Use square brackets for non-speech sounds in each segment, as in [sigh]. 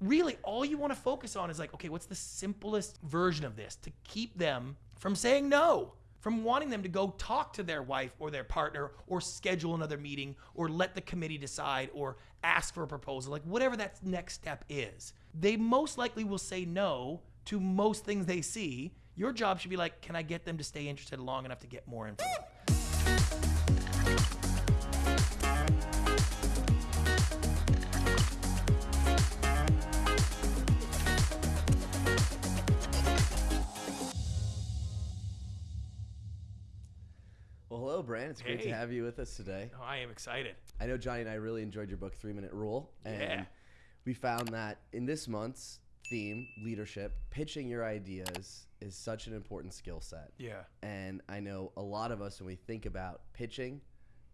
really all you want to focus on is like, okay, what's the simplest version of this to keep them from saying no? From wanting them to go talk to their wife or their partner or schedule another meeting or let the committee decide or ask for a proposal, like whatever that next step is. They most likely will say no to most things they see. Your job should be like, can I get them to stay interested long enough to get more info? Hello, Brant. It's great Hey. to have you with us today. Oh, I am excited. I know Johnny and I really enjoyed your book, Three Minute Rule. And Yeah. we found that in this month's theme, leadership, pitching your ideas is such an important skill set. Yeah. And I know a lot of us, when we think about pitching,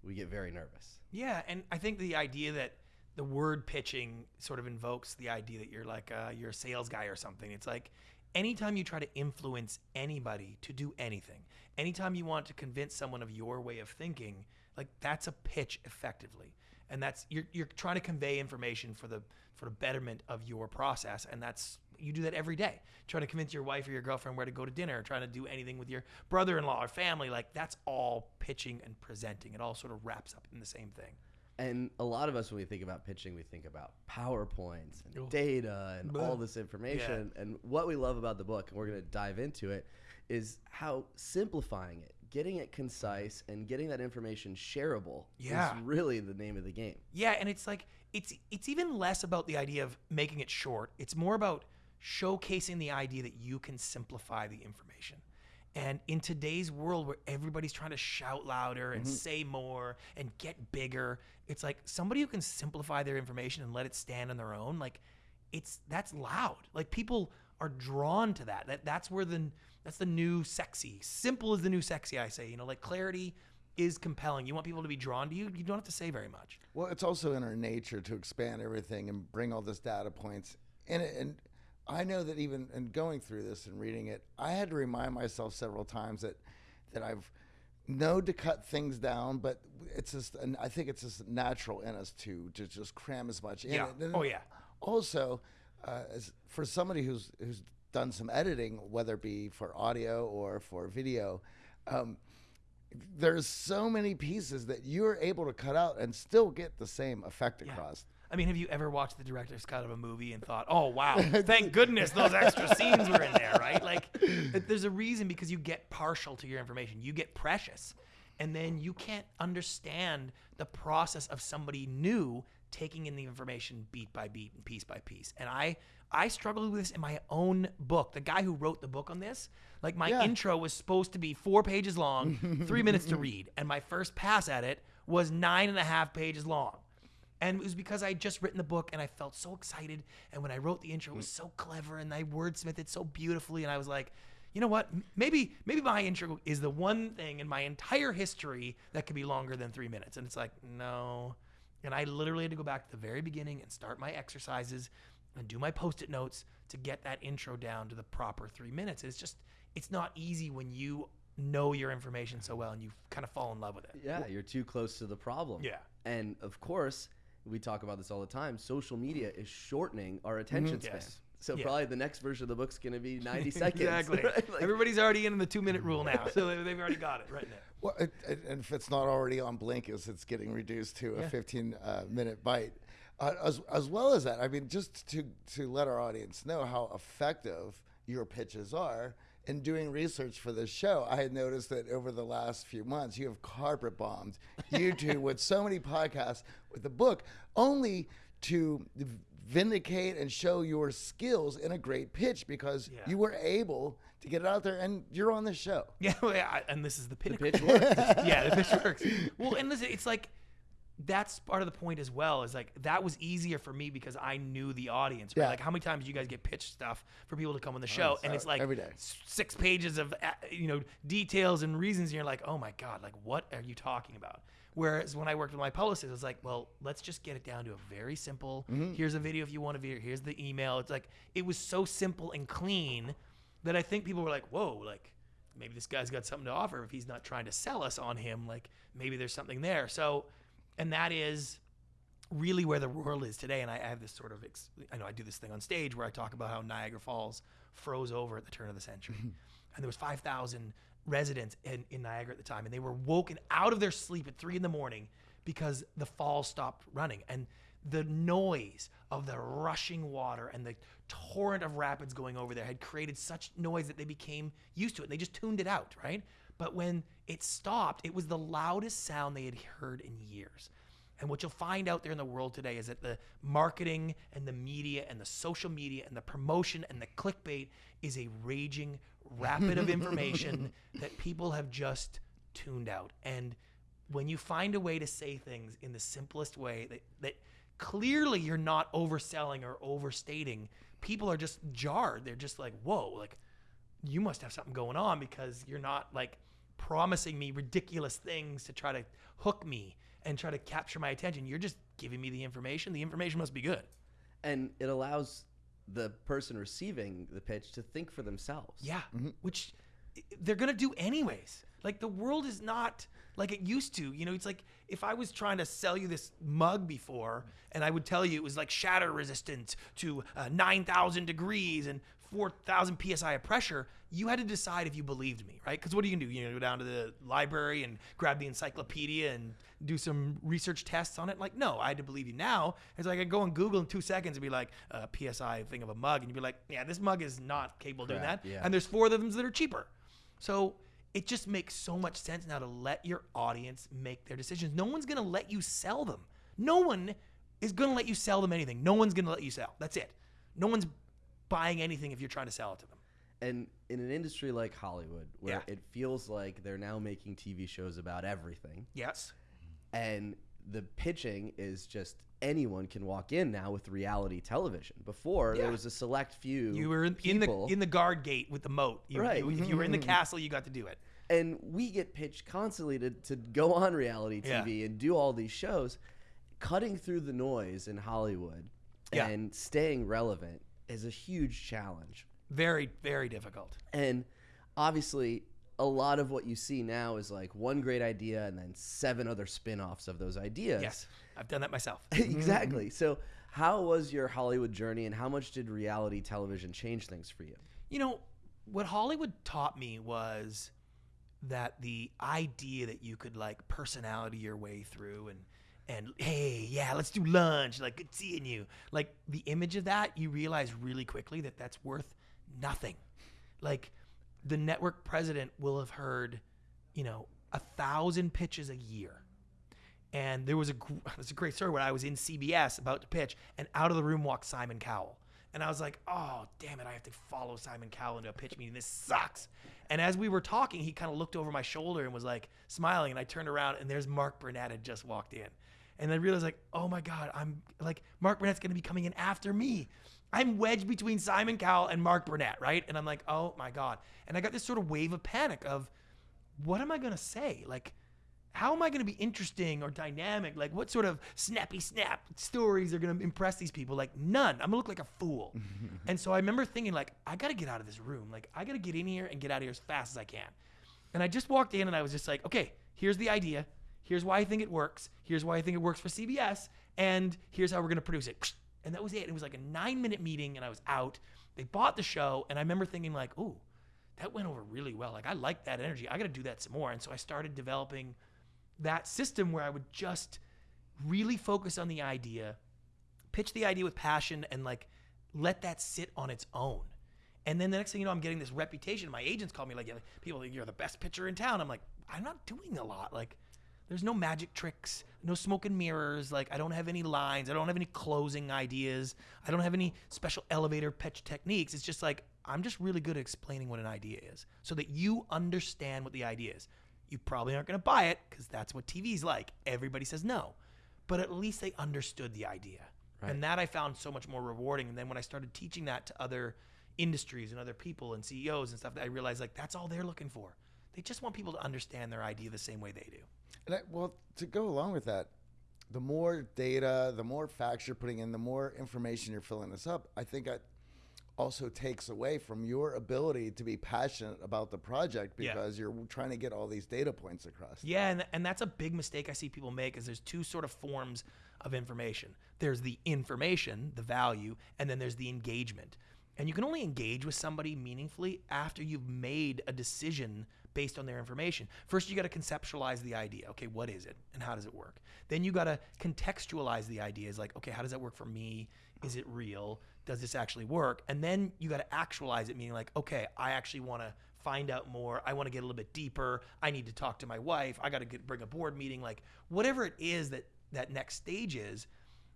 we get very nervous. Yeah, and I think the idea that the word pitching sort of invokes the idea that you're like uh, you're a sales guy or something. It's like anytime you try to influence anybody to do anything, anytime you want to convince someone of your way of thinking, like that's a pitch effectively. And that's you're you're trying to convey information for the for the betterment of your process, and that's you do that every day. Trying to convince your wife or your girlfriend where to go to dinner, trying to do anything with your brother-in-law or family, like that's all pitching and presenting. It all sort of wraps up in the same thing. And a lot of us, when we think about pitching, we think about PowerPoints and Ugh. data and all this information. And what we love about the book, and we're going to dive into it, is how simplifying it, getting it concise, and getting that information shareable Yeah. is really the name of the game. Yeah, and it's like it's it's even less about the idea of making it short. It's more about showcasing the idea that you can simplify the information. And in today's world where everybody's trying to shout louder and mm-hmm. say more and get bigger, it's like somebody who can simplify their information and let it stand on their own, like it's that's loud. Like people are drawn to that. That that's where the that's the new sexy. Simple is the new sexy, I say. You know, like clarity is compelling. You want people to be drawn to you, you don't have to say very much. Well, it's also in our nature to expand everything and bring all this data points in it. And I know that even in going through this and reading it, I had to remind myself several times that that I've known to cut things down, but it's just, and I think it's just natural in us to to just cram as much in Yeah. Oh, yeah. Also, uh, for somebody who's who's done some editing, whether it be for audio or for video. Um, there's so many pieces that you're able to cut out and still get the same effect Yeah. I mean, have you ever watched the director's cut of a movie and thought, "Oh wow, [laughs] thank goodness those extra scenes were in there," right? Like, there's a reason because you get partial to your information, you get precious, and then you can't understand the process of somebody new taking in the information beat by beat and piece by piece. And I, I struggled with this in my own book. The guy who wrote the book on this, like my Yeah. intro was supposed to be four pages long, three minutes to [laughs] read, and my first pass at it was nine and a half pages long. And it was because I had just written the book and I felt so excited. And when I wrote the intro, it was hmm. so clever and I wordsmithed it so beautifully. And I was like, you know what? Maybe maybe my intro is the one thing in my entire history that could be longer than three minutes. And it's like, no. And I literally had to go back to the very beginning and start my exercises and do my post-it notes to get that intro down to the proper three minutes. It's just it's not easy when you know your information so well and you kind of fall in love with it. Yeah, you're too close to the problem. Yeah. And of course, we talk about this all the time. Social media is shortening our attention span. Yes. So Yeah. probably the next version of the book's going to be [laughs] 90 seconds. Exactly. [laughs] right? Like- Everybody's already in the two minute rule now, so they- [laughs] they've already got it right now. Well, it, it, and if it's not already on Blinkist, it's getting reduced to a Yeah. 15 uh, minute bite. Uh, as, as well as that, I mean, just to, to let our audience know how effective your pitches are. In doing research for this show, I had noticed that over the last few months, you have carpet bombed YouTube [laughs] with so many podcasts with the book, only to vindicate and show your skills in a great pitch because Yeah. you were able to get it out there and you're on the show. [laughs] Yeah, well, yeah, and this is the pinnacle. pitch works. [laughs] yeah, the pitch works. Well, and listen, it's like that's part of the point as well. Is like that was easier for me because I knew the audience. Right? Yeah. Like how many times do you guys get pitched stuff for people to come on the show, and uh, it's like every day. six pages of you know details and reasons, and you're like, oh my god, like what are you talking about? Whereas when I worked with my publicist, it was like, well, let's just get it down to a very simple. Mm-hmm. Here's a video if you want to view. Here's the email. It's like it was so simple and clean that I think people were like, whoa, like maybe this guy's got something to offer if he's not trying to sell us on him. Like maybe there's something there. So, and that is really where the world is today. And I, I have this sort of, ex- I know I do this thing on stage where I talk about how Niagara Falls froze over at the turn of the century. [laughs] and there was 5,000 residents in, in Niagara at the time. And they were woken out of their sleep at three in the morning because the falls stopped running. And the noise of the rushing water and the torrent of rapids going over there had created such noise that they became used to it. And they just tuned it out, right? But when it stopped, it was the loudest sound they had heard in years. And what you'll find out there in the world today is that the marketing and the media and the social media and the promotion and the clickbait is a raging rapid of [laughs] information that people have just tuned out. And when you find a way to say things in the simplest way that, that clearly you're not overselling or overstating, people are just jarred. They're just like, whoa, like you must have something going on because you're not like promising me ridiculous things to try to hook me and try to capture my attention. You're just giving me the information. The information must be good. And it allows the person receiving the pitch to think for themselves. Yeah, which they're gonna do anyways. Like the world is not like it used to. You know, it's like if I was trying to sell you this mug before, and I would tell you it was like shatter resistant to uh, nine thousand degrees and four thousand psi of pressure, you had to decide if you believed me, right? Because what are you gonna do? You know, go down to the library and grab the encyclopedia and do some research tests on it? Like, no, I had to believe you now. It's like I go on Google in two seconds and be like, uh, psi thing of a mug, and you'd be like, yeah, this mug is not capable of doing that. Yeah. And there's four of them that are cheaper. So it just makes so much sense now to let your audience make their decisions. No one's going to let you sell them. No one is going to let you sell them anything. No one's going to let you sell. That's it. No one's buying anything if you're trying to sell it to them. And in an industry like Hollywood, where Yeah. it feels like they're now making TV shows about everything, Yes. and the pitching is just anyone can walk in now with reality television. Before Yeah. there was a select few. You were in, in the people, in the guard gate with the moat. You, Right. you- if you were in the mm-hmm. castle, you got to do it. and we get pitched constantly to, to go on reality Yeah. TV and do all these shows. Cutting through the noise in Hollywood Yeah. and staying relevant is a huge challenge. Very, very difficult. And obviously, a lot of what you see now is like one great idea and then seven other spin offs of those ideas. Yes. I've done that myself. [laughs] exactly. So, how was your Hollywood journey and how much did reality television change things for you? You know, what Hollywood taught me was that the idea that you could like personality your way through and and hey, yeah, let's do lunch, like good seeing you. Like the image of that, you realize really quickly that that's worth nothing. Like the network president will have heard, you know, a thousand pitches a year. And there was a [laughs] there's a great story where I was in CBS about to pitch, and out of the room walked Simon Cowell, and I was like, "Oh, damn it! I have to follow Simon Cowell into a pitch meeting. This sucks." And as we were talking, he kind of looked over my shoulder and was like smiling, and I turned around, and there's Mark Burnett had just walked in, and I realized like, "Oh my God, I'm like Mark Burnett's going to be coming in after me." I'm wedged between Simon Cowell and Mark Burnett, right? And I'm like, "Oh my God!" And I got this sort of wave of panic of, "What am I going to say?" Like how am I going to be interesting or dynamic? Like, what sort of snappy snap stories are going to impress these people? Like, none. I'm to look like a fool. [laughs] and so I remember thinking, like, I got to get out of this room. Like, I got to get in here and get out of here as fast as I can. And I just walked in and I was just like, okay, here's the idea. Here's why I think it works. Here's why I think it works for CBS. And here's how we're going to produce it. And that was it. It was like a nine minute meeting and I was out. They bought the show. And I remember thinking, like, ooh, that went over really well. Like, I like that energy. I got to do that some more. And so I started developing that system where I would just really focus on the idea, pitch the idea with passion, and like let that sit on its own. And then the next thing you know, I'm getting this reputation. My agents call me like, people, think you're the best pitcher in town. I'm like, I'm not doing a lot. Like, there's no magic tricks, no smoke and mirrors. Like, I don't have any lines. I don't have any closing ideas. I don't have any special elevator pitch techniques. It's just like, I'm just really good at explaining what an idea is so that you understand what the idea is. You probably aren't going to buy it because that's what TV's like. Everybody says no. But at least they understood the idea. And that I found so much more rewarding. And then when I started teaching that to other industries and other people and CEOs and stuff, I realized like that's all they're looking for. They just want people to understand their idea the same way they do. And I, well, to go along with that, the more data, the more facts you're putting in, the more information you're filling this up. I think I, also takes away from your ability to be passionate about the project Yeah. because you're trying to get all these data points across. Yeah, and, and that's a big mistake I see people make is there's two sort of forms of information. There's the information, the value, and then there's the engagement. And you can only engage with somebody meaningfully after you've made a decision based on their information. First, you got to conceptualize the idea. Okay, what is it and how does it work? Then you got to contextualize the idea. Is like, okay, how does that work for me? Is it real? Does this actually work? And then you got to actualize it, meaning like, okay, I actually want to find out more. I want to get a little bit deeper. I need to talk to my wife. I got to get, bring a board meeting, like whatever it is that that next stage is.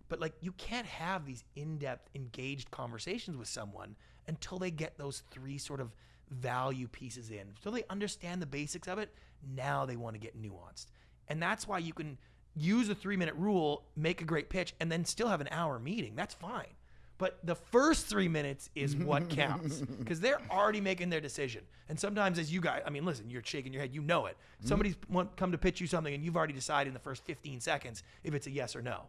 But like you can't have these in-depth, engaged conversations with someone until they get those three sort of value pieces in. So they understand the basics of it, now they want to get nuanced. And that's why you can use a three-minute rule, make a great pitch, and then still have an hour meeting. That's fine. But the first three minutes is what [laughs] counts because they're already making their decision. And sometimes, as you guys, I mean, listen, you're shaking your head, you know it. Mm-hmm. Somebody's want, come to pitch you something, and you've already decided in the first 15 seconds if it's a yes or no.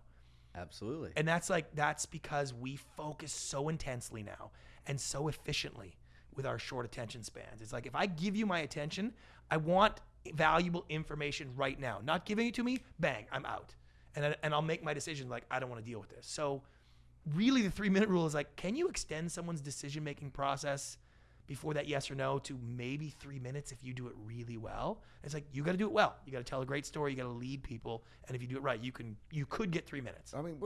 Absolutely. And that's like that's because we focus so intensely now and so efficiently with our short attention spans. It's like if I give you my attention, I want valuable information right now. Not giving it to me, bang, I'm out. And I- and I'll make my decision like I don't want to deal with this. So really the 3 minute rule is like can you extend someone's decision making process before that yes or no to maybe 3 minutes if you do it really well? It's like you got to do it well. You got to tell a great story, you got to lead people, and if you do it right, you can you could get 3 minutes. I mean,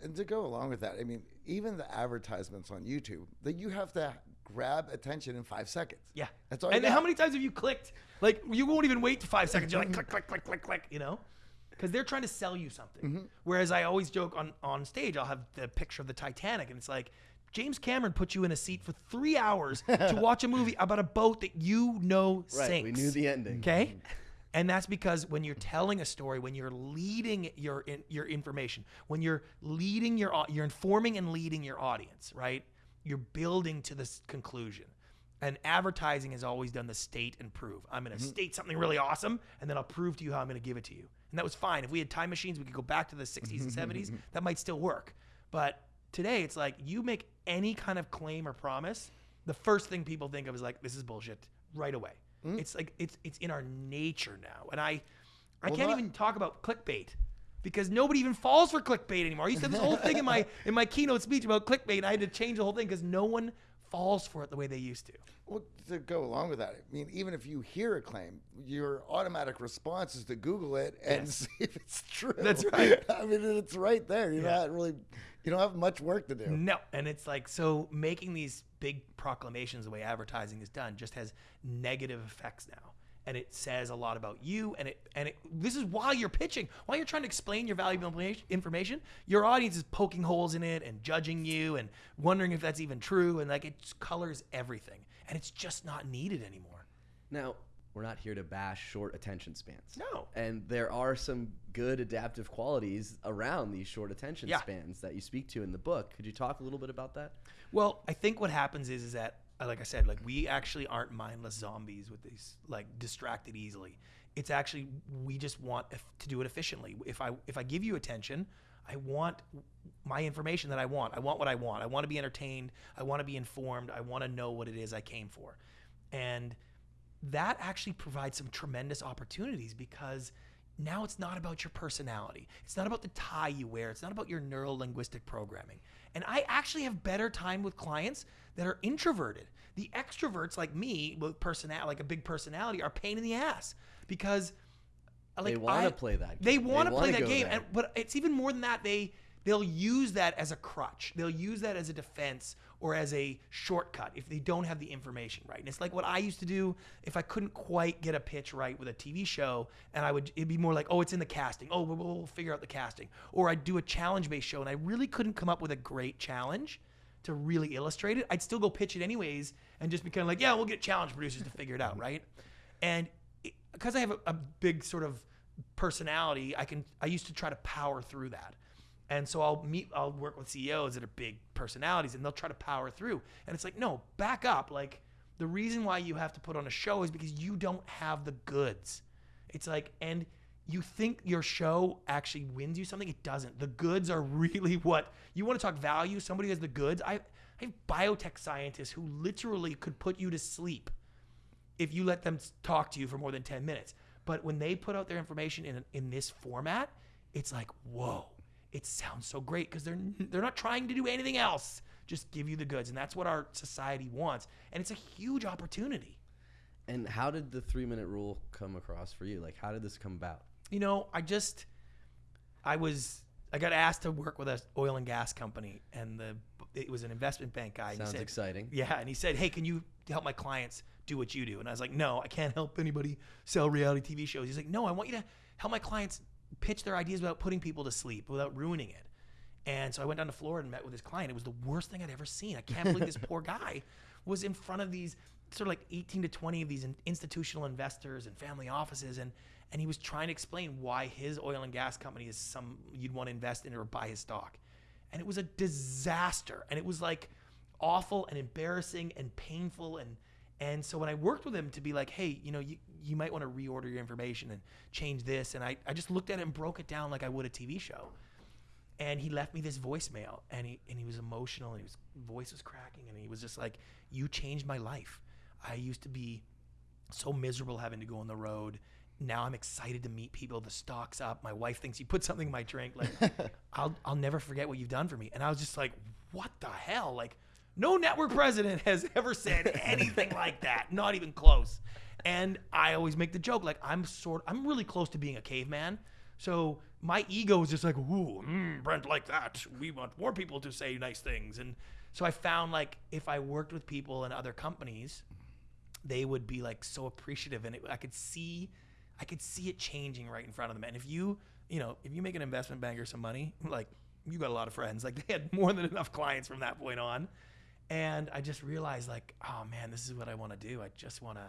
and to go along with that, I mean, even the advertisements on YouTube that you have to grab attention in five seconds. Yeah. That's all And how many times have you clicked? Like you won't even wait to five seconds. You're like click, click, click, click, click. You know, because they're trying to sell you something. Mm-hmm. Whereas I always joke on on stage, I'll have the picture of the Titanic, and it's like. James Cameron put you in a seat for three hours to [laughs] watch a movie about a boat that you know right. sinks. We knew the ending. Okay. And that's because when you're telling a story, when you're leading your in, your information, when you're leading your you're informing and leading your audience, right? You're building to this conclusion. And advertising has always done the state and prove. I'm going to mm-hmm. state something really awesome, and then I'll prove to you how I'm going to give it to you. And that was fine. If we had time machines, we could go back to the 60s and [laughs] 70s. That might still work. But today, it's like you make any kind of claim or promise, the first thing people think of is like, this is bullshit right away. Mm. It's like it's it's in our nature now, and I I Well, can't not- even talk about clickbait because nobody even falls for clickbait anymore. I used to have this whole thing in my [laughs] in my keynote speech about clickbait, and I had to change the whole thing because no one falls for it the way they used to. Well, to go along with that, I mean, even if you hear a claim, your automatic response is to Google it and Yes. [laughs] see if it's true. That's right. [laughs] I mean, it's right there. You're Yeah. not really, you don't have much work to do. No, and it's like so making these big proclamations the way advertising is done just has negative effects now. And it says a lot about you and it and it this is why you're pitching, while you're trying to explain your valuable informa- information, your audience is poking holes in it and judging you and wondering if that's even true and like it colors everything. And it's just not needed anymore. Now, we're not here to bash short attention spans. No. And there are some good adaptive qualities around these short attention Yeah. spans that you speak to in the book. Could you talk a little bit about that? Well, I think what happens is is that like I said, like we actually aren't mindless zombies with these like distracted easily. It's actually we just want to do it efficiently. If I if I give you attention, I want my information that I want. I want what I want. I want to be entertained. I want to be informed. I want to know what it is I came for. And that actually provides some tremendous opportunities because now it's not about your personality. It's not about the tie you wear. It's not about your neuro linguistic programming. And I actually have better time with clients that are introverted. The extroverts like me with personality, like a big personality, are pain in the ass because like They wanna play that They game. They want to play that game, and but it's even more than that. They they'll use that as a crutch. They'll use that as a defense or as a shortcut if they don't have the information right. And it's like what I used to do if I couldn't quite get a pitch right with a TV show, and I would it'd be more like, oh, it's in the casting. Oh, we'll, we'll figure out the casting. Or I'd do a challenge based show, and I really couldn't come up with a great challenge to really illustrate it. I'd still go pitch it anyways, and just be kind of like, yeah, we'll get challenge producers to figure it out, right? And because I have a, a big sort of personality, I can I used to try to power through that. And so I'll meet I'll work with CEOs that are big personalities and they'll try to power through. And it's like, no, back up. Like the reason why you have to put on a show is because you don't have the goods. It's like and you think your show actually wins you something, it doesn't. The goods are [laughs] really what you want to talk value, somebody has the goods. I I have biotech scientists who literally could put you to sleep if you let them talk to you for more than 10 minutes. But when they put out their information in in this format, it's like, whoa, it sounds so great because they're they're not trying to do anything else. Just give you the goods, and that's what our society wants, and it's a huge opportunity. And how did the three minute rule come across for you? Like, how did this come about? You know, I just I was I got asked to work with a oil and gas company, and the it was an investment bank guy. and he Sounds said- exciting. Yeah, and he said, "Hey, can you help my clients do what you do?" And I was like, "No, I can't help anybody sell reality TV shows." He's like, "No, I want you to help my clients pitch their ideas without putting people to sleep, without ruining it." And so I went down to Florida and met with his client. It was the worst thing I'd ever seen. I can't believe this [laughs] poor guy was in front of these sort of like 18 to 20 of these institutional investors and family offices and and he was trying to explain why his oil and gas company is some you'd want to invest in or buy his stock. And it was a disaster. And it was like awful and embarrassing and painful and and so when I worked with him to be like, hey, you know, you, you might want to reorder your information and change this. And I, I just looked at it and broke it down like I would a TV show. And he left me this voicemail and he and he was emotional and his voice was cracking and he was just like, You changed my life. I used to be so miserable having to go on the road. Now I'm excited to meet people. The stock's up. My wife thinks you put something in my drink. Like, [laughs] I'll I'll never forget what you've done for me. And I was just like, what the hell? Like, no network president has ever said anything like that. Not even close. And I always make the joke, like I'm sort, I'm really close to being a caveman. So my ego is just like, ooh, mm, Brant, like that. We want more people to say nice things. And so I found like if I worked with people in other companies, they would be like so appreciative and it, i could see i could see it changing right in front of them and if you you know if you make an investment banker some money like you got a lot of friends like they had more than enough clients from that point on and i just realized like oh man this is what i want to do i just want to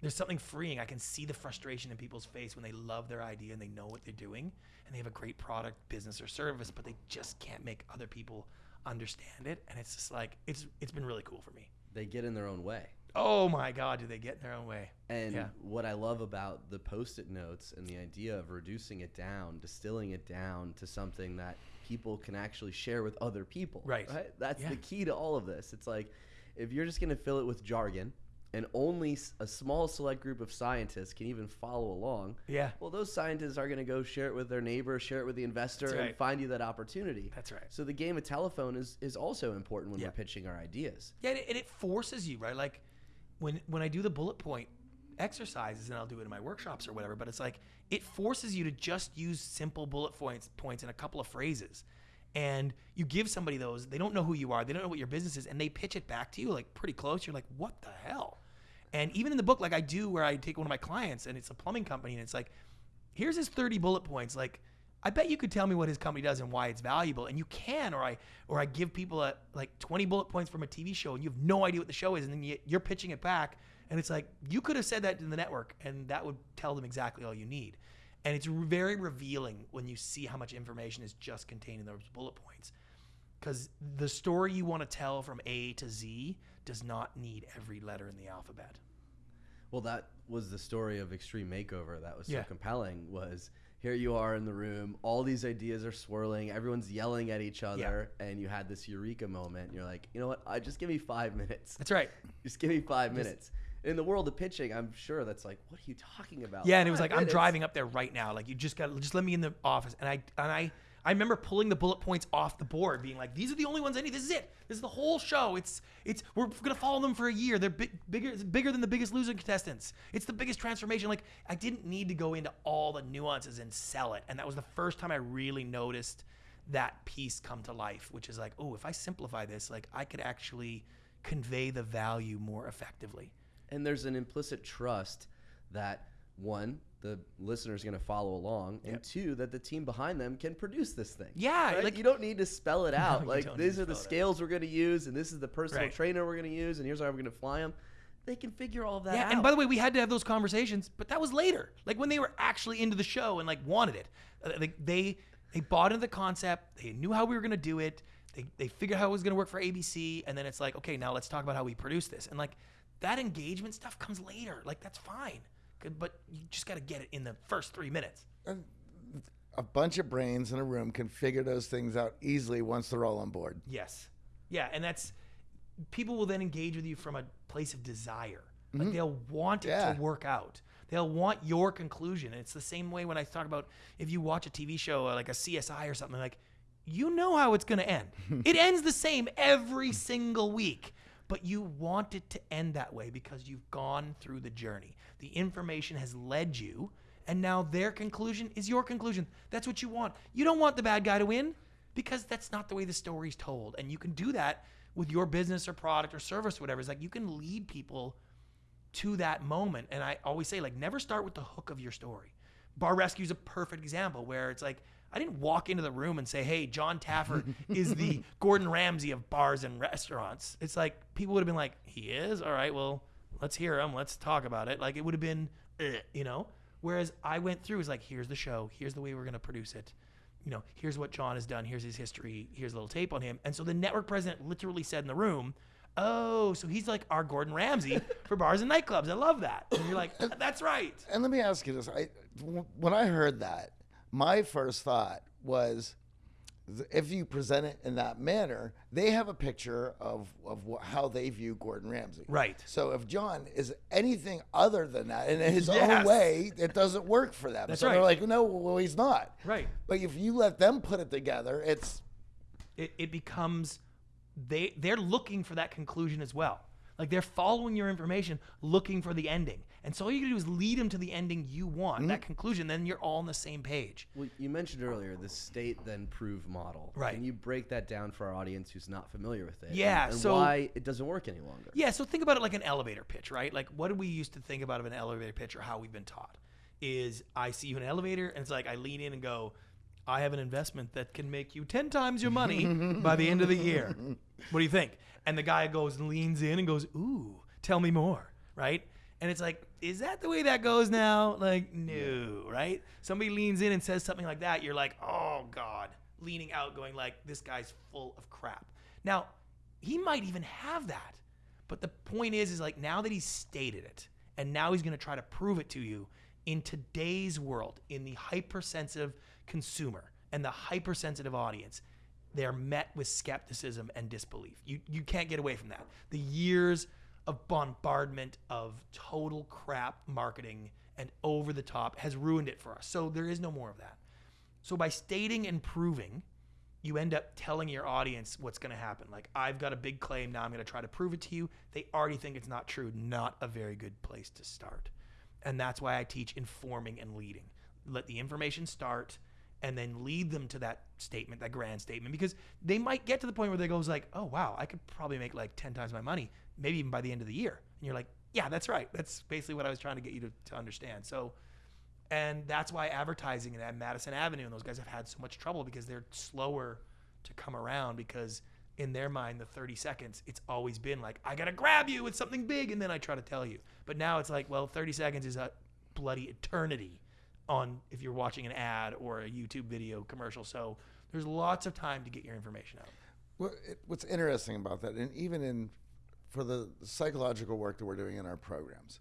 there's something freeing i can see the frustration in people's face when they love their idea and they know what they're doing and they have a great product business or service but they just can't make other people understand it and it's just like it's it's been really cool for me They get in their own way. Oh my God, do they get in their own way? And Yeah. what I love about the post it notes and the idea of reducing it down, distilling it down to something that people can actually share with other people. Right. That's Yeah. the key to all of this. It's like if you're just going to fill it with jargon and only a small select group of scientists can even follow along, Yeah, well, those scientists are going to go share it with their neighbor, share it with the investor, That's and find you that opportunity. that's right. So the game of telephone is, is also important when Yeah. we're pitching our ideas. Yeah, and it, and it forces you, right? Like when when I do the bullet point exercises, and I'll do it in my workshops or whatever. But it's like it forces you to just use simple bullet points points in a couple of phrases, and you give somebody those. They don't know who you are. They don't know what your business is, and they pitch it back to you like pretty close. You're like, what the hell? And even in the book, like I do, where I take one of my clients, and it's a plumbing company, and it's like, here's his 30 bullet points. Like, I bet you could tell me what his company does and why it's valuable, and you can. Or I, or I give people a, like 20 bullet points from a TV show, and you have no idea what the show is, and then you, you're pitching it back, and it's like you could have said that in the network, and that would tell them exactly all you need. And it's very revealing when you see how much information is just contained in those bullet points, because the story you want to tell from A to Z does not need every letter in the alphabet. Well, that was the story of Extreme Makeover. That was so Yeah. compelling. Was here you are in the room, all these ideas are swirling, everyone's yelling at each other, and you had this eureka moment. And you're like, you know what? I just give me five minutes. That's right. [laughs] Just give me five minutes. In the world of pitching, I'm sure that's like, what are you talking about? Yeah, and it was like I'm driving up there right now. Like you just got just let me in the office. And I and I I remember pulling the bullet points off the board, being like, "These are the only ones I need. This is it. This is the whole show. It's it's we're gonna follow them for a year. They're big, bigger bigger than the Biggest Loser contestants. It's the biggest transformation. Like I didn't need to go into all the nuances and sell it. And that was the first time I really noticed that piece come to life, which is like, oh, if I simplify this, like I could actually convey the value more effectively. And there's an implicit trust that one the listener is going to follow along and Yep. two that the team behind them can produce this thing Yeah, right? like- you don't need to spell it [laughs] out you like these are the out. scales we're going to use and this is the personal Right. trainer we're going to use and here's how we're going to fly them they can figure all that Yeah, out and by the way, we had to have those conversations, but that was later. Like when they were actually into the show and like wanted it. Uh, Like they they bought into the concept. They knew how we were going to do it. They they figured how it was going to work for ABC, and then it's like, okay, now let's talk about how we produce this. And like that engagement stuff comes later. Like that's fine, Good, but you just got to get it in the first three minutes. A bunch of brains in a room can figure those things out easily once they're all on board. Yes. Yeah, and that's people will then engage with you from a place of desire. Like they'll want it Yeah. to work out. They'll want your conclusion. And it's the same way when I talk about if you watch a TV show uh, like a CSI or something like you know how it's going to end. [laughs] it ends the same every single week, but you want it to end that way because you've gone through the journey. The information has led you and now their conclusion is your conclusion. That's what you want. You don't want the bad guy to win because that's not the way the story's told. And you can do that with your business or product or service or whatever. It's like you can lead people to that moment. And I always say, like, never start with the hook of your story. Bar Rescue is a perfect example where it's like, I didn't walk into the room and say, hey, John Taffer is the [laughs] Gordon Ramsay of bars and restaurants. It's like, people would have been like, he is? All right, well, let's hear him. Let's talk about it. Like, it would have been, eh, you know? Whereas I went through, is like, here's the show, here's the way we're going to produce it. You know, here's what John has done, here's his history, here's a little tape on him. And so the network president literally said in the room, Oh, so he's like our Gordon Ramsay [laughs] for bars and nightclubs. I love that. And you're like, that's right. And let me ask you this: I, when I heard that, my first thought was, if you present it in that manner, they have a picture of of how they view Gordon Ramsay. Right. So if John is anything other than that, in his own way, it doesn't work for them. That's so they're like, no, well, he's not. Right. But if you let them put it together, it's It, it becomes they they're looking for that conclusion as well. Like they're following your information, looking for the ending. And so all you can do is lead them to the ending you want, that mm-hmm. conclusion. Then you're all on the same page. Well, you mentioned earlier the state then prove model. Right. Can you break that down for our audience who's not familiar with it? and- Yeah, And, so- why it doesn't work any longer? Yeah, so think about it like an elevator pitch, right? Like what do we used to think about of an elevator pitch or how we've been taught? Is I see you in an elevator and it's like I lean in and go, I have an investment that can make you 10 times your money by the end of the year. [laughs] What do you think? And the guy goes and leans in and goes, Ooh, tell me more, right? And it's like, is that the way that goes now? Like, no, right? Somebody leans in and says something like that, you're like, oh God, leaning out, going like, this guy's full of crap. Now, he might even have that. But the point is, is like now that he's stated it, and now he's going to try to prove it to you in today's world, in the hypersensitive consumer and the hypersensitive audience, they're met with skepticism and disbelief. You you can't get away from that. The years of bombardment of total crap marketing and over the top has ruined it for us. So there is no more of that. So by stating and proving, you end up telling your audience what's going to happen. Like, I've got a big claim. Now I'm going to try to prove it to you. They already think it's not true. Not a very good place to start. And that's why I teach informing and leading. Let the information start and then lead them to that statement, that grand statement, because they might get to the point where they goes like, oh, wow, I could probably make like 10 times my money, maybe even by the end of the year. And you're like, yeah, that's right. That's basically what I was trying to get you to, to understand. So, and that's why advertising and Madison Avenue and those guys have had so much trouble because they're slower to come around because in their mind the 30 seconds it's always been like I got to grab you with something big and then I try to tell you. But now it's like well 30 seconds is a bloody eternity on if you're watching an ad or a YouTube video commercial. So there's lots of time to get your information out. Well, it, what's interesting about that, and even in for the psychological work that we're doing in our programs,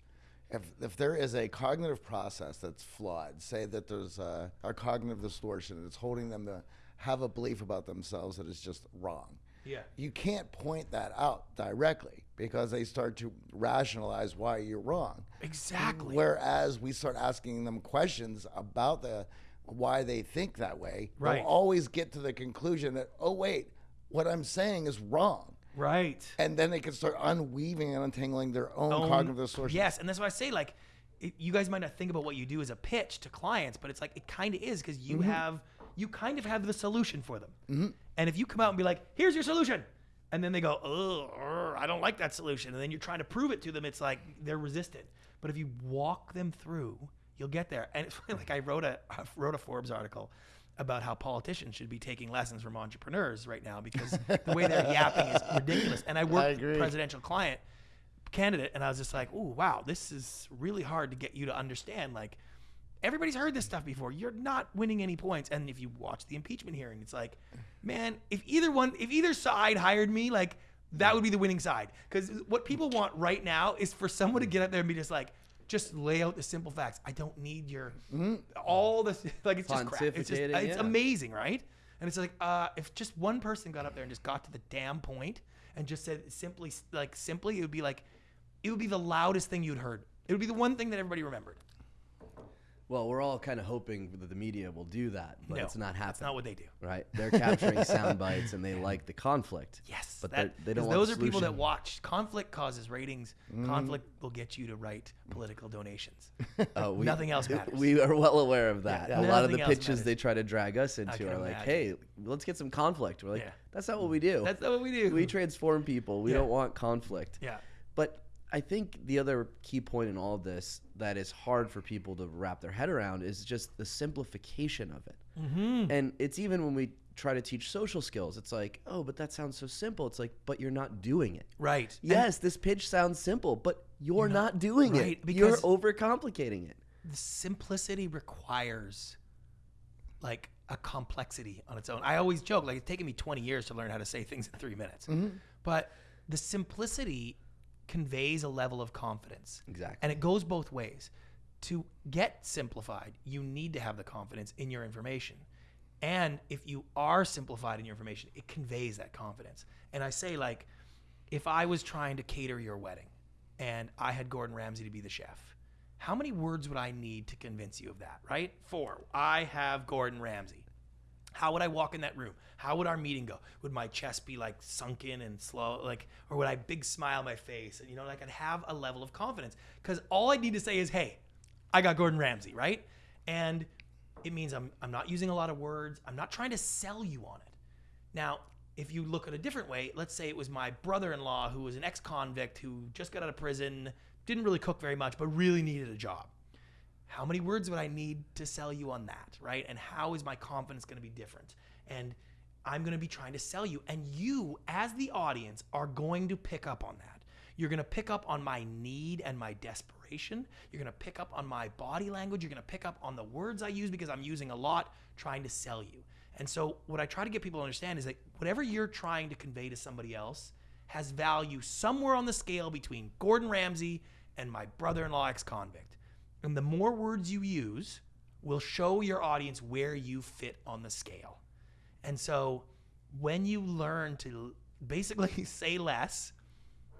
if if there is a cognitive process that's flawed, say that there's a, a cognitive distortion that's holding them to have a belief about themselves that is just wrong. Yeah. You can't point that out directly because they start to rationalize why you're wrong. Exactly. Whereas we start asking them questions about the why they think that way, Right. they'll always get to the conclusion that oh wait, what I'm saying is wrong, Right. and then they can start unweaving and untangling their own, own- cognitive distortions. Yes, and that's why I say like, it, you guys might not think about what you do as a pitch to clients, but it's like it kind of is because you Mm-hmm. have you kind of have the solution for them. Hmm. And if you come out and be like, "Here's your solution," and then they go, "Oh, I don't like that solution," and then you're trying to prove it to them, it's like they're resistant. But if you walk them through, you'll get there. And it's [laughs] funny, like I wrote a I wrote a Forbes article about how politicians should be taking lessons from entrepreneurs right now because the way they're [laughs] yapping is ridiculous. And I worked with a presidential client candidate and I was just like, "Oh, wow, this is really hard to get you to understand like everybody's heard this stuff before. You're not winning any points." And if you watch the impeachment hearing, it's like, "Man, if either one if either side hired me, like that would be the winning side." Cuz what people want right now is for someone to get up there and be just like just lay out the simple facts. I don't need your all this like it's just crap. It's just Pontificating, it's yeah. amazing, right? And And it's like, uh, if just one person got up there and just got to the damn point and just said simply, like simply, it would be like, it would be the loudest thing you'd heard. It would be the one thing that everybody remembered. Well, we're all kind of hoping that the media will do that, but No, it's not happening. That's not what they do. right? They're capturing [laughs] sound bites and they like the conflict. Yes, but that, they're- don't. want those the are people that watch. Conflict causes ratings. Mm-hmm. Conflict will get you to write political donations. [laughs] Oh, we, Nothing else matters. We are well aware of that. Yeah, a lot of the pitches matters. they try to drag us into are like, imagine. "Hey, let's get some conflict." We're like, Yeah. "That's not what we do. That's not what we do. we transform people. We Yeah. don't want conflict." yeah, But I think the other key point in all of this that is hard for people to wrap their head around is just the simplification of it. Mm-hmm. And it's even when we try to teach social skills, it's like, oh, but that sounds so simple. It's like, but you're not doing it. right. And Yes, this pitch sounds simple, but you're, not, doing right, it. You're overcomplicating it. the simplicity requires like a complexity on its own. I always joke like it's taken me 20 years to learn how to say things in 3 minutes. But the simplicity conveys a level of confidence. Exactly. And it goes both ways. To get simplified, you need to have the confidence in your information. And if you are simplified in your information, it conveys that confidence. And I say, like, if I was trying to cater your wedding and I had Gordon Ramsay to be the chef, how many words would I need to convince you of that, right? Four. I have Gordon Ramsay. How would I walk in that room? How would our meeting go? Would my chest be like sunken and slow, like, or would I big smile my face and you know, like I'd have a level of confidence? Because all I need to say is, "Hey, I got Gordon Ramsay," right? And it means I'm I'm not using a lot of words. I'm not trying to sell you on it. Now, if you look at a different way, let's say it was my brother-in-law who was an ex-convict who just got out of prison, didn't really cook very much, but really needed a job how many words would I need to sell you on that, right? And how is my confidence going to be different? And I'm going to be trying to sell you. And you, as the audience, are going to pick up on that. You're going to pick up on my need and my desperation. You're going to pick up on my body language. You're going to pick up on the words I use because I'm using a lot trying to sell you. And so, what I try to get people to understand is that whatever you're trying to convey to somebody else has value somewhere on the scale between Gordon Ramsay and my brother in law ex convict. And the more words you use will show your audience where you fit on the scale. And so when you learn to basically [laughs] say less,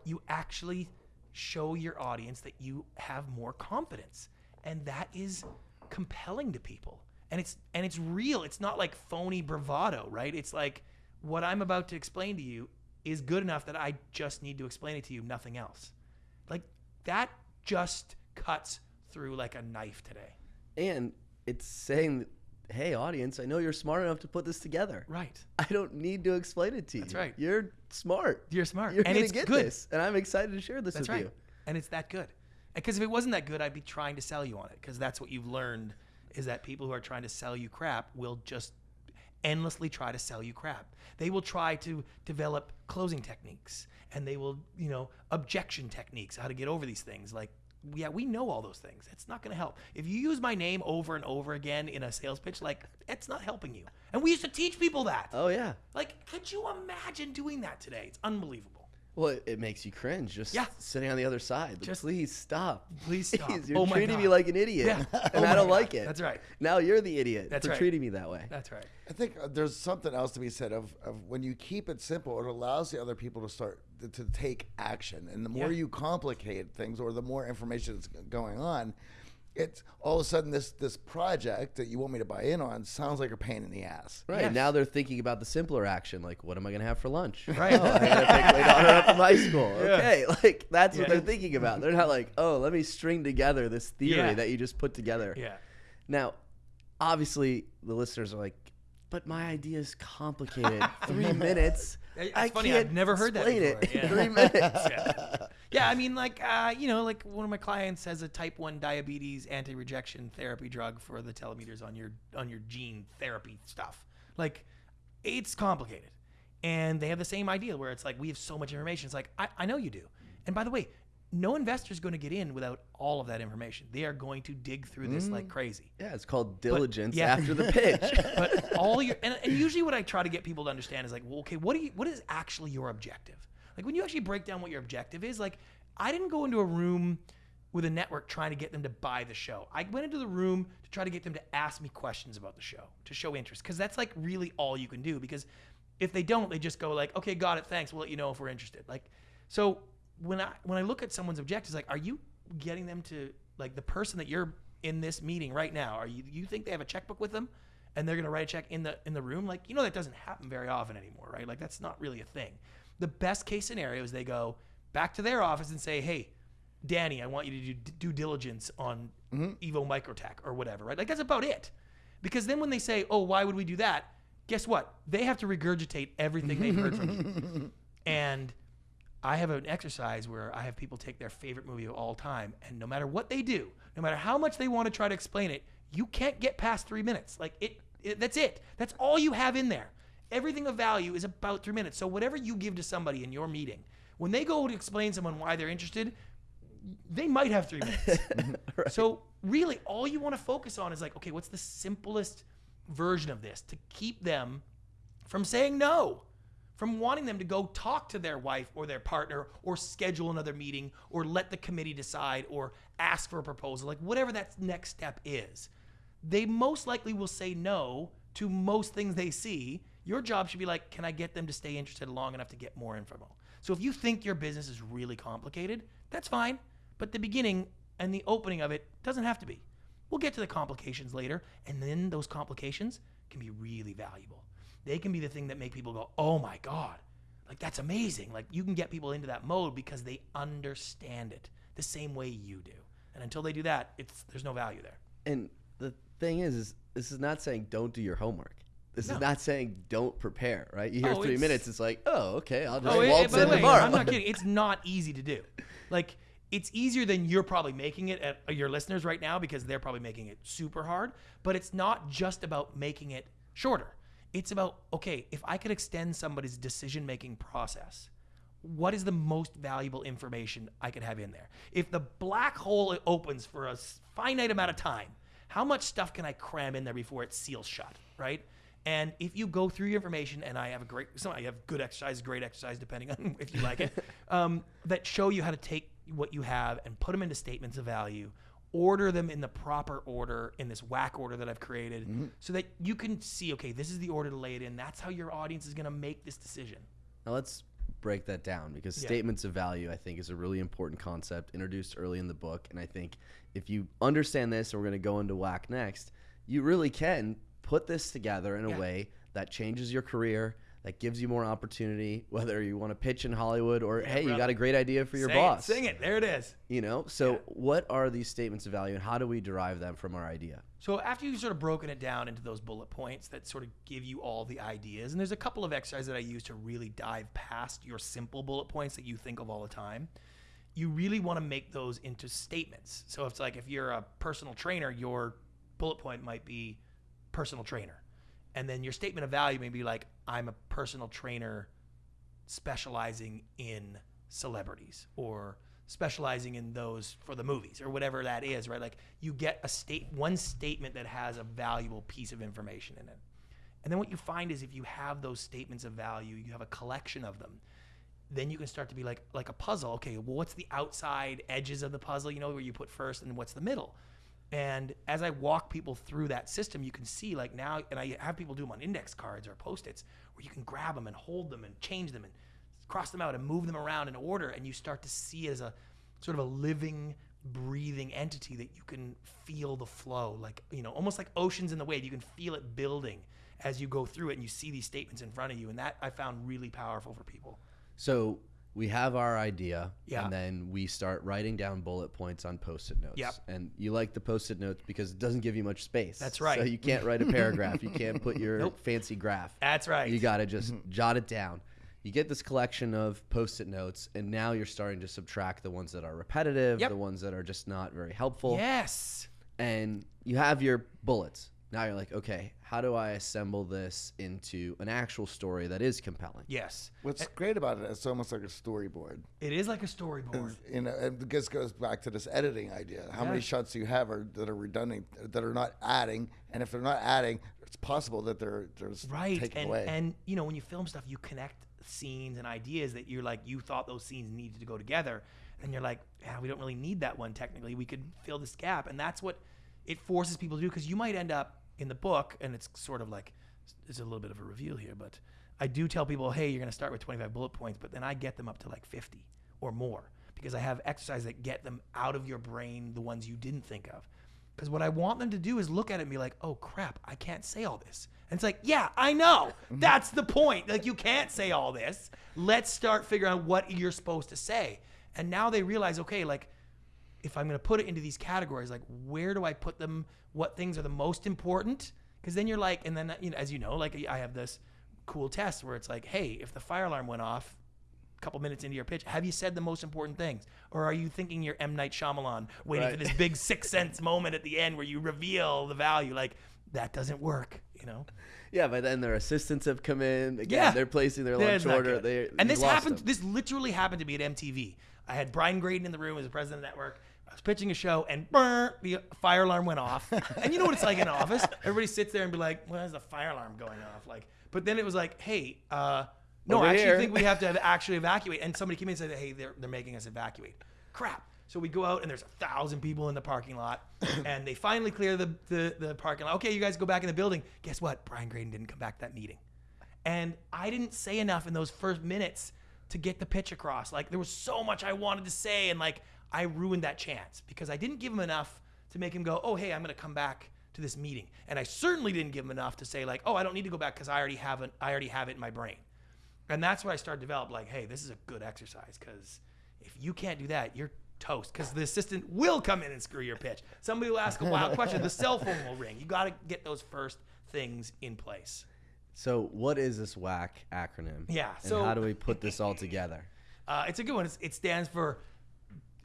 you actually show your audience that you have more confidence. And that is compelling to people. And it's and it's real. It's not like phony bravado, right? It's like what I'm about to explain to you is good enough that I just need to explain it to you, nothing else. Like that just cuts through like a knife today. And it's saying, hey, audience, I know you're smart enough to put this together. Right. [laughs] I don't need to explain it to you. That's right. You're smart. You're smart. You're and gonna it's get good. this, and I'm excited to share this That's with right. you. And it's that good. Because if it wasn't that good, I'd be trying to sell you on it. Because that's what you've learned is that people who are trying to sell you crap will just endlessly try to sell you crap. They will try to develop closing techniques and they will, you know, objection techniques, how to get over these things. Like, yeah, we know all those things. It's not going to help. If you use my name over and over again in a sales pitch, like, it's not helping you. And we used to teach people that. Oh yeah. Like, could you imagine doing that today? It's unbelievable. Well, it, it makes you cringe just Yeah. sitting on the other side. Just- please stop. Please stop. [laughs] You're Oh my treating me like an idiot, Yeah. [laughs] and Oh I don't God. like it. That's right. Now you're the idiot That's for right. treating me that way. That's right. I think uh, there's something else to be said of, of when you keep it simple, it allows the other people to start to, to take action. And the more Yeah. you complicate things or the more information that's going on, it's all of a sudden this this project that you want me to buy in on sounds like a pain in the ass. Right Yes. now they're thinking about the simpler action, like what am I going to have for lunch? Right. [laughs] Oh, I got to pick my daughter up from high school. [laughs] Okay, [laughs] like that's what they're thinking about. They're not like, oh, let me string together this theory Yeah. that you just put together. Yeah. Now, obviously, the listeners are like, but my idea is complicated. Three minutes. It's I funny, I've never heard that explain it Yeah. three minutes. [laughs] yeah. Yeah, I mean, like, uh, you know, like one of my clients has a type one diabetes anti-rejection therapy drug for the telomeres on your on your gene therapy stuff. Like, it's complicated, and they have the same idea where it's like we have so much information. It's like I, I know you do, and by the way, no investor is going to get in without all of that information. They are going to dig through this like mm. crazy. Yeah, it's called diligence yeah. after the pitch. [laughs] but all your and, and usually what I try to get people to understand is like, well, okay, what do you what is actually your objective? Like when you actually break down what your objective is, like I didn't go into a room with a network trying to get them to buy the show. I went into the room to try to get them to ask me questions about the show, to show interest, because that's like really all you can do. Because if they don't, they just go like, "Okay, got it, thanks. We'll let you know if we're interested." Like, so when I when I look at someone's objectives, like, are you getting them to like the person that you're in this meeting right now? Are you you think they have a checkbook with them? and they're going to write a check in the in the room? Like you know that doesn't happen very often anymore right? Like that's not really a thing. The best case scenario is they go back to their office and say hey danny i want you to do due diligence on mm-hmm. evo microtech or whatever right? Like that's about it. Because then when they say oh why would we do that? Guess what? They have to regurgitate everything they've heard from you. [laughs] And I have an exercise where I have people take their favorite movie of all time, and no matter what they do, no matter how much they want to try to explain it, you can't get past three minutes. Like it, it that's it. That's all you have in there. Everything of value is about three minutes. So whatever you give to somebody in your meeting, when they go to explain someone why they're interested, they might have three minutes. [laughs] So really, all you want to focus on is like, okay, what's the simplest version of this to keep them from saying no, from wanting them to go talk to their wife or their partner or schedule another meeting or let the committee decide or ask for a proposal, like whatever that next step is. They most likely will say no to most things they see. Your job should be like, can I get them to stay interested long enough to get more info? So if you think your business is really complicated, that's fine. But the beginning and the opening of it doesn't have to be. We'll get to the complications later, and then those complications can be really valuable. They can be the thing that make people go, "Oh my god." Like that's amazing. Like you can get people into that mode because they understand it the same way you do. And until they do that, it's there's no value there. And the thing is, is this is not saying don't do your homework. This No. is not saying don't prepare, right? You hear Oh, three it's- minutes, it's like, oh, okay, I'll just Oh, waltz the in way, tomorrow. I'm not [laughs] kidding. It's not easy to do. Like it's easier than you're probably making it at your listeners right now because they're probably making it super hard. But it's not just about making it shorter. It's about okay, if I could extend somebody's decision making process, what is the most valuable information I could have in there? If the black hole opens for a finite amount of time, how much stuff can I cram in there before it seals shut, right? And if you go through your information, and I have a great, some I have good exercise, great exercise, depending on [laughs] if you like it, [laughs] um, that show you how to take what you have and put them into statements of value, order them in the proper order in this WHAC order that I've created, mm-hmm. so that you can see, okay, this is the order to lay it in. That's how your audience is going to make this decision. Now let's break that down because Yeah. statements of value, I think, is a really important concept introduced early in the book. And I think if you understand this, and we're going to go into WHAC next, you really can put this together in a Yeah. way that changes your career, that gives you more opportunity, whether you want to pitch in Hollywood or Yeah, hey, you got a great idea for your boss. It, sing it. There it is. You know, so Yeah. what are these statements of value and how do we derive them from our idea? So after you've sort of broken it down into those bullet points that sort of give you all the ideas, and there's a couple of exercises that I use to really dive past your simple bullet points that you think of all the time. You really want to make those into statements. So it's like if you're a personal trainer, your bullet point might be personal trainer. And then your statement of value may be like, I'm a personal trainer specializing in celebrities or specializing in those for the movies or whatever that is, right? Like you get a state one statement that has a valuable piece of information in it. And then what you find is if you have those statements of value, you have a collection of them, then you can start to be like like a puzzle. Okay, well what's the outside edges of the puzzle, you know, where you put first and what's the middle? And as I walk people through that system, you can see like now, and I have people do them on index cards or post-its, where you can grab them and hold them and change them and cross them out and move them around in order, and you start to see it as a sort of a living, breathing entity that you can feel the flow, like you know, almost like oceans in the wave. You can feel it building as you go through it, and you see these statements in front of you, and that I found really powerful for people. So we have our idea, Yeah. and then we start writing down bullet points on post-it notes. Yep. And you like the post-it notes because it doesn't give you much space. That's right. So you can't write a paragraph. you can't put your [laughs] Nope. fancy graph. That's right. You got to just mm-hmm. jot it down. You get this collection of post-it notes, and now you're starting to subtract the ones that are repetitive, Yep. the ones that are just not very helpful, yes. and you have your bullets. Now you're like, okay, how do I assemble this into an actual story that is compelling? Yes. What's great about it, it's almost like a storyboard. It is like a storyboard. You know, and this goes back to this editing idea. How many Yeah. shots you have are that are redundant, that are not adding, and if they're not adding, it's possible that they're they're just right taken and away. and you know when you film stuff you connect scenes and ideas that you're like you thought those scenes needed to go together, and you're like, yeah, we don't really need that one technically. We could fill this gap, and that's what it forces people to do because you might end up in the book, and it's sort of like it's a little bit of a reveal here, but I do tell people, hey, you're going to start with 25 bullet points, but then I get them up to like 50 or more because I have exercises that get them out of your brain the ones you didn't think of. Because what I want them to do is look at it and be like, oh crap, I can't say all this. And it's like, yeah, I know. Mm-hmm. That's the point. Like, you can't say all this. Let's start figuring out what you're supposed to say. And now they realize, okay, like, if I'm going to put it into these categories, like, where do I put them? What things are the most important? Because then you're like, and then, you know, as you know, like, I have this cool test where it's like, hey, if the fire alarm went off, a couple minutes into your pitch, have you said the most important things, or are you thinking you're M Night Shyamalan, waiting for this big [laughs] six sense moment at the end where you reveal the value? Like that doesn't work, you know. Yeah, but then their assistants have come in. Again, Yeah. they're placing their lunch order. They and this happened. them. This literally happened to me at MTV. I had Brian Graden in the room as the president of the network. I was pitching a show, and brr, the fire alarm went off. and you know what it's like in an [laughs] office? Everybody sits there and be like, "Why is the fire alarm going off?" Like, but then it was like, "Hey, uh, no, Over I actually here." think we have to have [laughs] actually evacuate." And somebody came in and said, "Hey, they're they're making us evacuate." Crap. So we go out and there's a thousand people in the parking lot, [coughs] and they finally clear the, the the parking lot. Okay, you guys go back in the building. Guess what? Brian Graden didn't come back to that meeting. And I didn't say enough in those first minutes to get the pitch across. Like there was so much I wanted to say, and like I ruined that chance because I didn't give him enough to make him go, "Oh, hey, I'm going to come back to this meeting." And I certainly didn't give him enough to say like, "Oh, I don't need to go back because I already have it. I already have it in my brain." And that's what I started to develop. Like, hey, this is a good exercise because if you can't do that, you're toast. Because the assistant will come in and screw your pitch. Somebody will ask a wild question. The cell phone will ring. You got to get those first things in place. So, what is this WHAC acronym? Yeah, And so- how do we put this all together? Uh, it's a good one. It's, it stands for,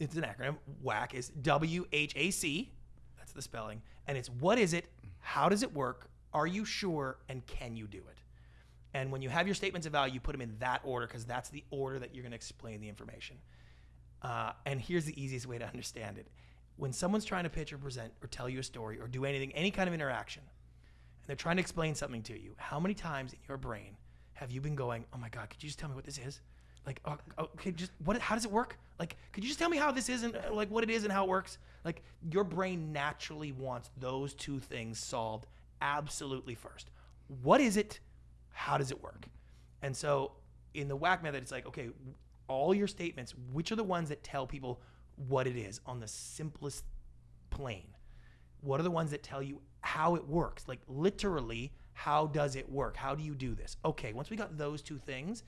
it's an acronym. WHAC is W H A C. That's the spelling. And it's what is it? How does it work? Are you sure? And can you do it? And when you have your statements of value, you put them in that order because that's the order that you're going to explain the information. Uh, and here's the easiest way to understand it. When someone's trying to pitch or present or tell you a story or do anything, any kind of interaction, and they're trying to explain something to you, how many times in your brain have you been going, "Oh my God, could you just tell me what this is? Like, oh, okay, just what? How does it work? Like, could you just tell me how this is and uh, like what it is and how it works? Like, your brain naturally wants those two things solved absolutely first. What is it? How does it work? And so in the WHAC method, it's like, okay, all your statements, which are the ones that tell people what it is on the simplest plane? What are the ones that tell you how it works? Like literally, how does it work? How do you do this? Okay, once we got those two things,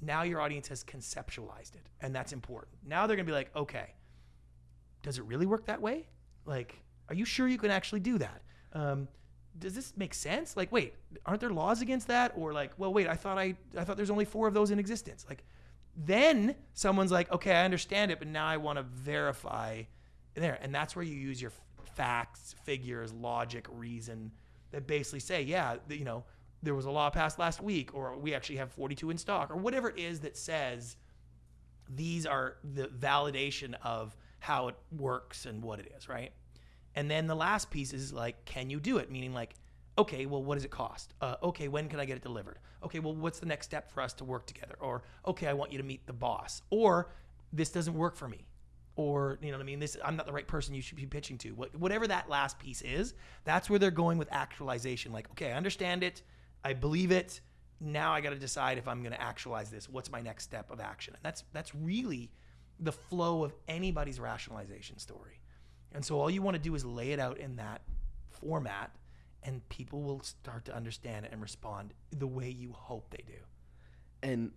now your audience has conceptualized it, and that's important. Now they're gonna be like, okay, does it really work that way? Like, are you sure you can actually do that? Um, does this make sense? Like, wait, aren't there laws against that? Or like, well, wait, I thought I I thought there's only four of those in existence. Like, then someone's like, okay, I understand it, but now I want to verify there, and that's where you use your facts, figures, logic, reason that basically say, yeah, you know, there was a law passed last week, or we actually have 42 in stock, or whatever it is that says these are the validation of how it works and what it is, right? And then the last piece is like, can you do it? Meaning like, okay, well, what does it cost? Uh, okay, when can I get it delivered? Okay, well, what's the next step for us to work together? Or okay, I want you to meet the boss. Or this doesn't work for me. Or you know what I mean? This I'm not the right person you should be pitching to. What, whatever that last piece is, that's where they're going with actualization. Like, okay, I understand it, I believe it. Now I got to decide if I'm going to actualize this. What's my next step of action? And that's that's really the flow of anybody's rationalization story. And so all you want to do is lay it out in that format and people will start to understand it and respond the way you hope they do. And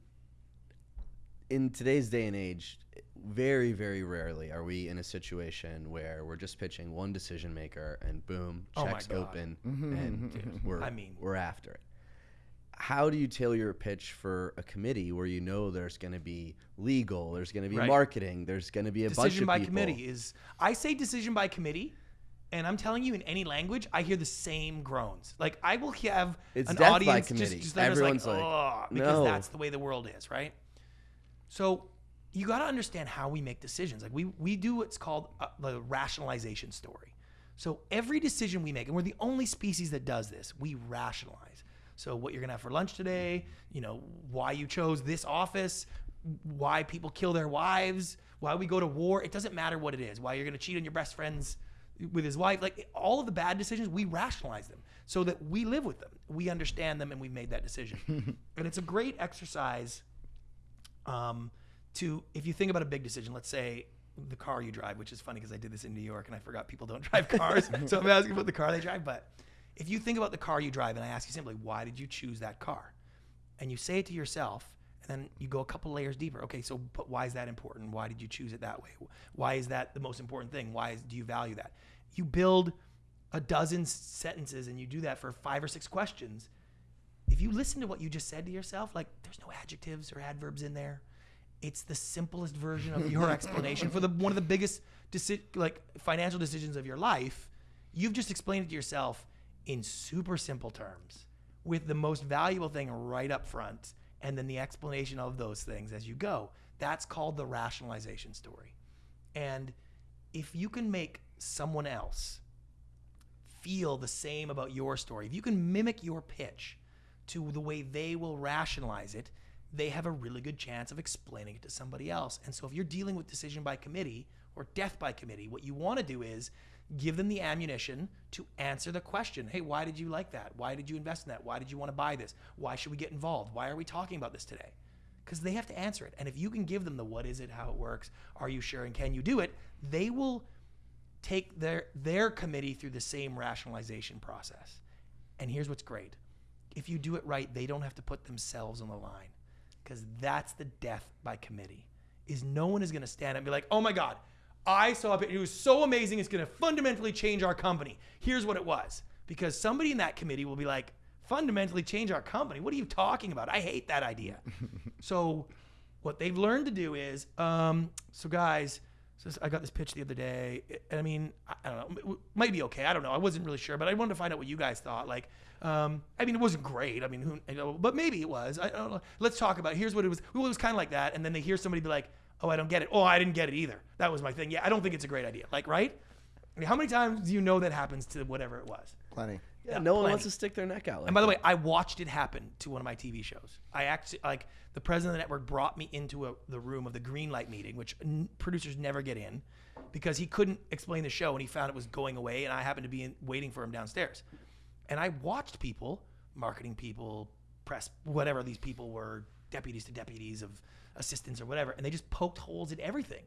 in today's day and age, very, very rarely are we in a situation where we're just pitching one decision maker and boom, Oh my checks God. open mm-hmm. and mm-hmm. we're, I mean- we're after it. How do you tailor your pitch for a committee where you know there's going to be legal, there's going to be Right. marketing, there's going to be a bunch decision by people. committee is I say decision by committee and I'm telling you in any language I hear the same groans. Like I will have It's an audience committee. just, just Everyone's like, like, because "No." that's the way the world is, right? So you got to understand how we make decisions. Like we we do what's called uh, the rationalization story. So every decision we make, and we're the only species that does this, we rationalize. So what you're gonna have for lunch today, you know, why you chose this office, why people kill their wives, why we go to war. It doesn't matter what it is. Why you're gonna cheat on your best friends with his wife. Like all of the bad decisions, we rationalize them so that we live with them. We understand them and we made that decision. [laughs] and it's a great exercise um, to, if you think about a big decision, let's say the car you drive, which is funny because I did this in New York and I forgot people don't drive cars. [laughs] so I'm asking about the car they drive. But if you think about the car you drive and I ask you simply, why did you choose that car? And you say it to yourself, and then you go a couple layers deeper. Okay, so but why is that important? Why did you choose it that way? Why is that the most important thing? Why is, do you value that? You build a dozen sentences and you do that for five or six questions. If you listen to what you just said to yourself, like there's no adjectives or adverbs in there. It's the simplest version of your [laughs] explanation for the one of the biggest deci- like financial decisions of your life. You've just explained it to yourself in super simple terms with the most valuable thing right up front and then the explanation of those things as you go. That's called the rationalization story. And if you can make someone else feel the same about your story, if you can mimic your pitch to the way they will rationalize it, they have a really good chance of explaining it to somebody else. And so if you're dealing with decision by committee or death by committee, what you want to do is give them the ammunition to answer the question hey why did you like that? Why did you invest in that? Why did you want to buy this? Why should we get involved? Why are we talking about this today? Because they have to answer it and if you can give them the what is it? How it works? Are you sure? And can you do it? they will take their their committee through the same rationalization process. And here's what's great. If you do it right they don't have to put themselves on the line because that's the death by committee is no one is going to stand up and be like oh my god I saw it. It was so amazing. It's going to fundamentally change our company. Here's what it was. Because somebody in that committee will be like, fundamentally change our company. What are you talking about? I hate that idea. [laughs] so, what they've learned to do is, um, so guys, so I got this pitch the other day. I mean, I don't know, it might be okay. I don't know. I wasn't really sure, but I wanted to find out what you guys thought. Like, um, I mean, it wasn't great. I mean, who, you know, but maybe it was. I don't know. Let's talk about. It. Here's what it was. Well, it was kind of like that, and then they hear somebody be like, oh, I don't get it. Oh, I didn't get it either. That was my thing. Yeah, I don't think it's a great idea. Like, right? I mean, how many times do you know that happens to whatever it was? Plenty. Yeah, no one wants to stick their neck out. Like and by the way, I watched it happen to one of my TV shows. I actually like the president of the network brought me into a, the room of the green light meeting, which n- producers never get in, because he couldn't explain the show and he found it was going away, and I happened to be in, waiting for him downstairs, and I watched people, marketing people, press, whatever these people were, deputies to deputies of assistants or whatever, and they just poked holes in everything,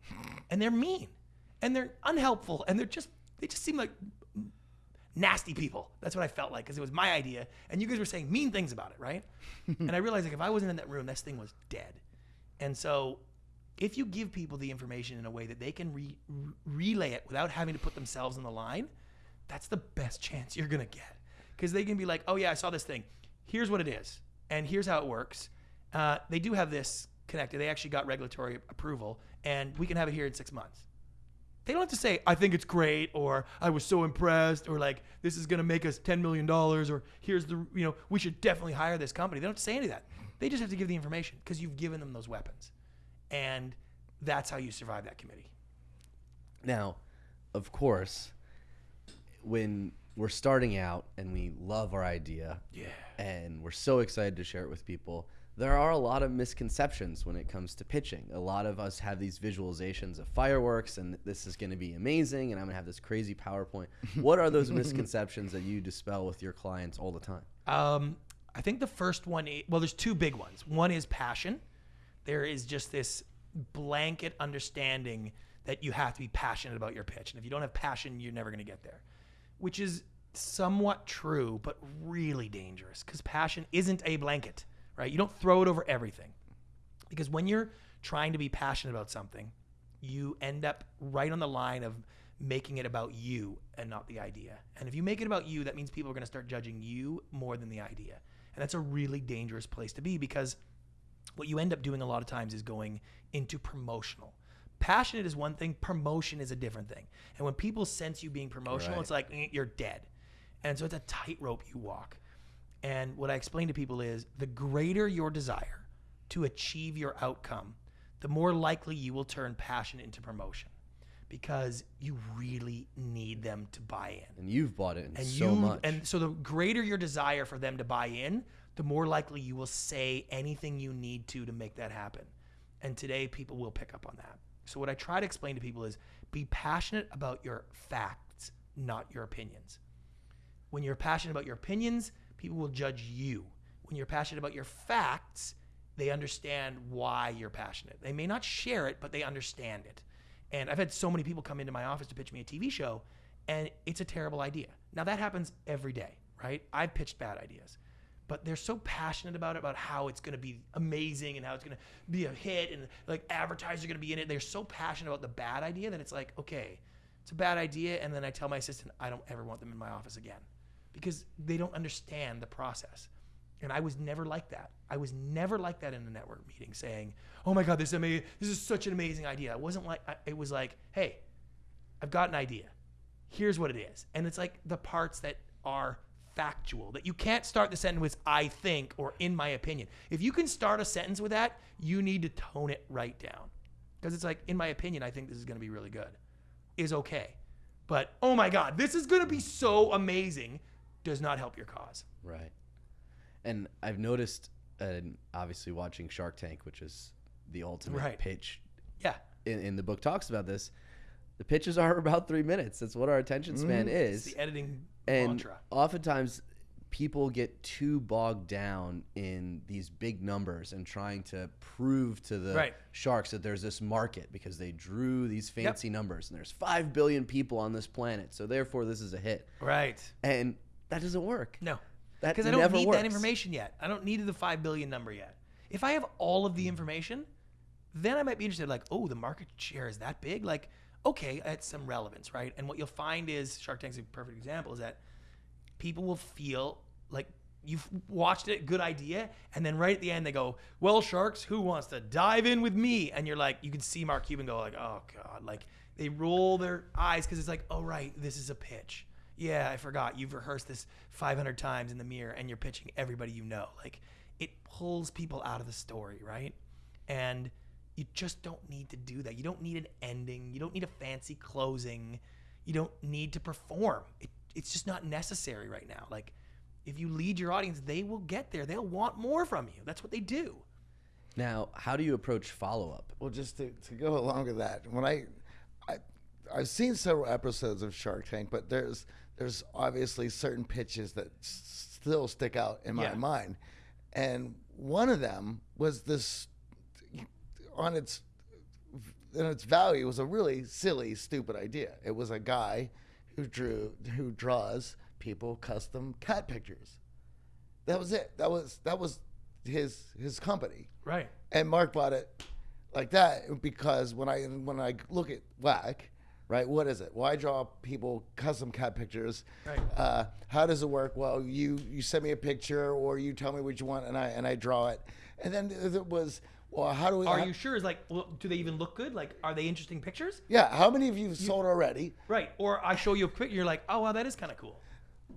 and they're mean, and they're unhelpful, and they're just they just seem like nasty people. That's what I felt like because it was my idea, and you guys were saying mean things about it, right? [laughs] and I realized like if I wasn't in that room, this thing was dead. And so, if you give people the information in a way that they can re- relay it without having to put themselves on the line, that's the best chance you're gonna get because they can be like, oh yeah, I saw this thing. Here's what it is, and here's how it works. Uh, they do have this connected. They actually got regulatory approval, and we can have it here in six months. They don't have to say, I think it's great, or I was so impressed, or like, this is going to make us $10 million, or here's the, you know, we should definitely hire this company. They don't have to say any of that. They just have to give the information because you've given them those weapons. And that's how you survive that committee. Now, of course, when we're starting out and we love our idea, Yeah. and we're so excited to share it with people, there are a lot of misconceptions when it comes to pitching. A lot of us have these visualizations of fireworks and this is going to be amazing and I'm going to have this crazy PowerPoint. [laughs] What are those misconceptions that you dispel with your clients all the time? Um, I think the first one, i- well, there's two big ones. One is passion. There is just this blanket understanding that you have to be passionate about your pitch. And if you don't have passion, you're never going to get there, which is somewhat true, but really dangerous because passion isn't a blanket, right? You don't throw it over everything. Because when you're trying to be passionate about something, you end up right on the line of making it about you and not the idea. And if you make it about you, that means people are going to start judging you more than the idea. And that's a really dangerous place to be because what you end up doing a lot of times is going into promotional. Passionate is one thing, promotion is a different thing. And when people sense you being promotional, Right. it's like eh, you're dead. And so it's a tightrope you walk. And what I explain to people is the greater your desire to achieve your outcome, the more likely you will turn passion into promotion. because you really need them to buy in. And you've bought it in And so you much. and so the greater your desire for them to buy in, the more likely you will say anything you need to to make that happen. And today people will pick up on that. So what I try to explain to people is be passionate about your facts, not your opinions. When you're passionate about your opinions, people will judge you. When you're passionate about your facts, they understand why you're passionate. They may not share it, but they understand it. And I've had so many people come into my office to pitch me a TV show, and it's a terrible idea. Now, that happens every day, right? I've pitched bad ideas, but they're so passionate about it, about how it's going to be amazing and how it's going to be a hit, and like advertisers are going to be in it. They're so passionate about the bad idea that it's like, okay, it's a bad idea. And then I tell my assistant, I don't ever want them in my office again because they don't understand the process. And I was never like that. I was never like that in a network meeting saying, "Oh my god, this is amazing. This is such an amazing idea." It wasn't like it was like, "Hey, I've got an idea. Here's what it is." And it's like the parts that are factual that you can't start the sentence with "I think" or "in my opinion." If you can start a sentence with that, you need to tone it right down. Because it's like, "In my opinion, I think this is going to be really good." Is okay. But, "Oh my god, this is going to be so amazing." Does not help your cause. Right. And I've noticed, and obviously watching Shark Tank, which is the ultimate Right. pitch, Yeah. in, in the book talks about this. The pitches are [laughs] about three minutes. That's what our attention span Mm-hmm. It's is. the editing And mantra. oftentimes, people get too bogged down in these big numbers and trying to prove to the Right. sharks that there's this market because they drew these fancy numbers and there's 5 billion people on this planet. So therefore, this is a hit. Right. And that doesn't work. No. That Because I don't need works. that information yet. I don't need the five billion number yet. If I have all of the information, then I might be interested. Like, oh, the market share is that big? Like, okay, it's some relevance, right? And what you'll find is Shark Tank's a perfect example is that people will feel like you've watched it, good idea, and then right at the end they go, "Well, sharks, who wants to dive in with me?" And you're like, you can see Mark Cuban go like, "Oh God!" Like they roll their eyes because it's like, "Oh right, this is a pitch." Yeah, I forgot. You've rehearsed this 500 times in the mirror, and you're pitching everybody you know. Like it pulls people out of the story, right? And you just don't need to do that. You don't need an ending. You don't need a fancy closing. You don't need to perform. It, it's just not necessary right now. Like, if you lead your audience, they will get there. They'll want more from you. That's what they do. Now, how do you approach follow up? Well, just to, to go along with that, when I, I, I've seen several episodes of Shark Tank, but there's there's obviously certain pitches that s- still stick out in my Yeah. mind, and one of them was this, on its, in its value, was a really silly, stupid idea. It was a guy who drew who draws people custom cat pictures. That was it. That was that was his his company Right. and Mark bought it like that because when I when I look at WHAC, right? What is it? Why draw people custom cat pictures. Right. Uh, how does it work? Well, you you send me a picture or you tell me what you want and I and I draw it. And then it was well, how do we? Are how- you sure? Is like, well, do they even look good? Like, are they interesting pictures? Yeah. How many of you have sold already? Right. Or I show you a picture, you're like, oh, wow, that is kind of cool.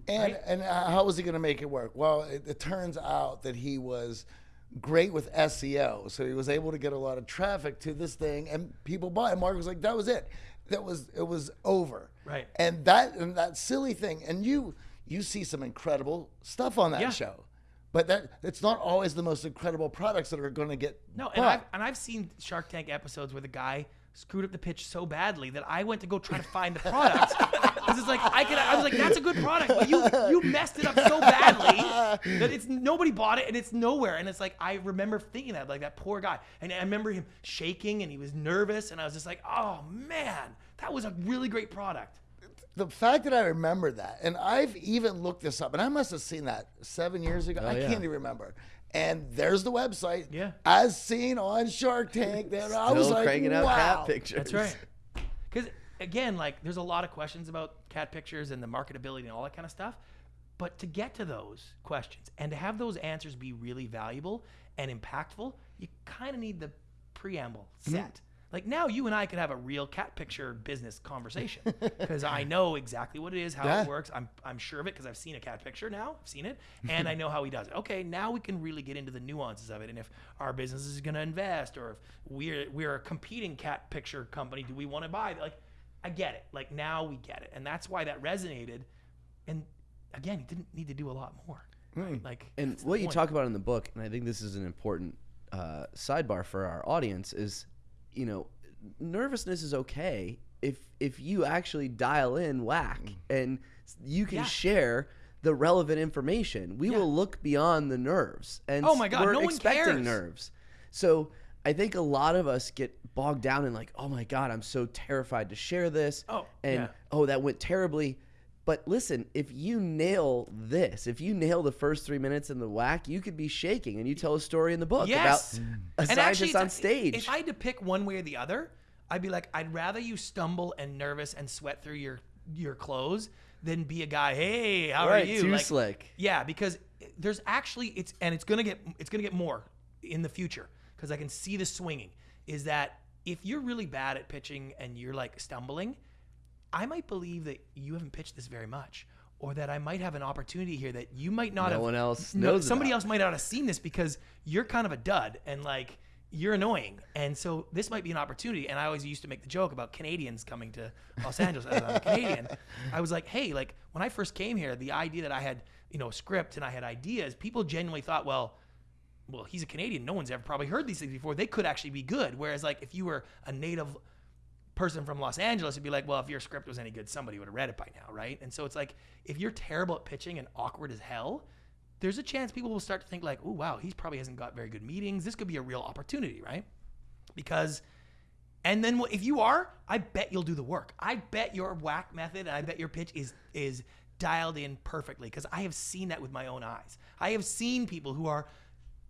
And Right. and uh, how was he going to make it work? Well, it, it turns out that he was great with SEO, so he was able to get a lot of traffic to this thing, and people bought. it. And Mark was like, "That was it. That was it was over." Right. And that and that silly thing, and you you see some incredible stuff on that Yeah. show, but that it's not always the most incredible products that are going to get No, and. I've, and I've seen Shark Tank episodes where the guy screwed up the pitch so badly that I went to go try to find the product. [laughs] Because it's like I could, I was like, that's a good product, but you you messed it up so badly that it's nobody bought it and it's nowhere. And it's like I remember thinking that like that poor guy, and I remember him shaking and he was nervous, and I was just like, oh man, that was a really great product. the fact that I remember that, and I've even looked this up, and I must have seen that seven years ago. Oh, I yeah. can't even remember. And there's the website, Yeah. as seen on Shark Tank. There, I was Still like, cranking out wow. cat pictures. That's right. Because again, like there's a lot of questions about cat pictures and the marketability and all that kind of stuff. But to get to those questions and to have those answers be really valuable and impactful, you kind of need the preamble mm-hmm. set. Like now, you and I could have a real cat picture business conversation [laughs] because I know exactly what it is, how Yeah. it works. I'm, I'm sure of it because I've seen a cat picture now. I've seen it, [laughs] and I know how he does it. Okay, now we can really get into the nuances of it, and if our business is going to invest, or if we're we're a competing cat picture company, do we want to buy? Like, I get it. Like now we get it, and that's why that resonated. And again, he didn't need to do a lot more. Right? Like And what you point. talk about in the book, and I think this is an important uh, sidebar for our audience, is you know, nervousness is okay if if you actually dial in WHAC and you can Yeah. share the relevant information. We Yeah. will look beyond the nerves, and Oh my God, we're no one expecting cares. nerves. So I think a lot of us get bogged down in like, oh my God, I'm so terrified to share this, Oh, and yeah. oh that went terribly. But listen, if you nail this, if you nail the first three minutes in the WHAC, you could be shaking, and you tell a story in the book Yes. about mm. a And scientist on stage. If I had to pick one way or the other, I'd be like, I'd rather you stumble and nervous and sweat through your your clothes than be a guy. Hey, how Right, are you? too Like, slick. Yeah, because there's actually it's and it's gonna get it's gonna get more in the future because I can see the swinging. Is that if you're really bad at pitching and you're like stumbling, I might believe that you haven't pitched this very much. Or that I might have an opportunity here that you might not No have. one else no- knows somebody about. else might not have seen this because you're kind of a dud and like you're annoying. And so this might be an opportunity. And I always used to make the joke about Canadians coming to Los Angeles as I'm a Canadian. [laughs] I was like, hey, like when I first came here, the idea that I had, you know, a script and I had ideas, people genuinely thought, well, well, he's a Canadian. No one's ever probably heard these things before. They could actually be good. Whereas like if you were a native person from Los Angeles, it'd be like, well, if your script was any good, somebody would have read it by now, right? And so it's like, if you're terrible at pitching and awkward as hell, there's a chance people will start to think like, oh wow, he probably hasn't got very good meetings. This could be a real opportunity, right? Because, and then if you are, I bet you'll do the work. I bet your WHAC method and I bet your pitch is is dialed in perfectly because I have seen that with my own eyes. I have seen people who are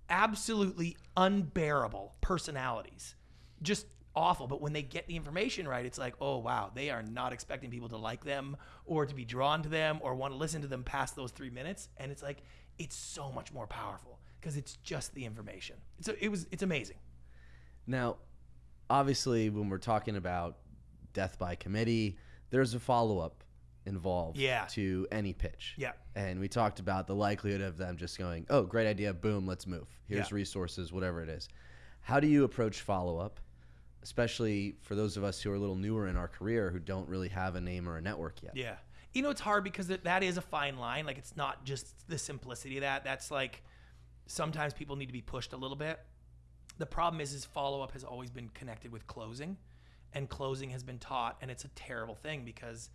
absolutely unbearable personalities, just awful. But when they get the information right, it's like, oh wow, they are not expecting people to like them or to be drawn to them or want to listen to them past those three minutes. And it's like, it's so much more powerful because it's just the information. It's it was it's amazing. Now, obviously, when we're talking about death by committee, there's a follow up involved Yeah. to any pitch. Yeah. And we talked about the likelihood of them just going, oh, great idea, boom, let's move. Here's Yeah. resources, whatever it is. How do you approach follow up, especially for those of us who are a little newer in our career who don't really have a name or a network yet? Yeah. You know, it's hard because that, is a fine line. Like, it's not just the simplicity of that. That's like sometimes people need to be pushed a little bit. The problem is, is follow up has always been connected with closing, and closing has been taught, and it's a terrible thing because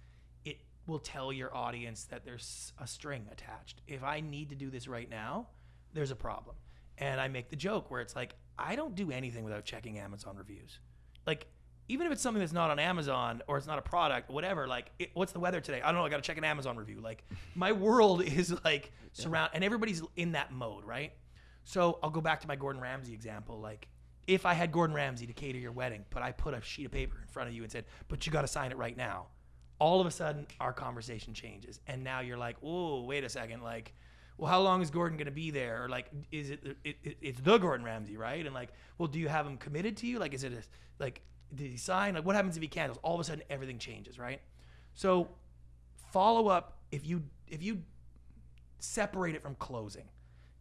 will tell your audience that there's a string attached. If I need to do this right now, there's a problem. And I make the joke where it's like, I don't do anything without checking Amazon reviews. Like, even if it's something that's not on Amazon or it's not a product, whatever, like, it, what's the weather today? I don't know. I got to check an Amazon review. Like, my world [laughs] is like surround, and everybody's in that mode, right? So I'll go back to my Gordon Ramsay example. Like, if I had Gordon Ramsay to cater your wedding, but I put a sheet of paper in front of you and said, but you got to sign it right now, all of a sudden our conversation changes. And now you're like, oh, wait a second. Like, well, how long is Gordon going to be there? Or like, is it, it, it, it's the Gordon Ramsay, right? And like, well, do you have him committed to you? Like, is it a, like, did he sign? Like, what happens if he cancels? All of a sudden everything changes, right? So follow up if you, if you separate it from closing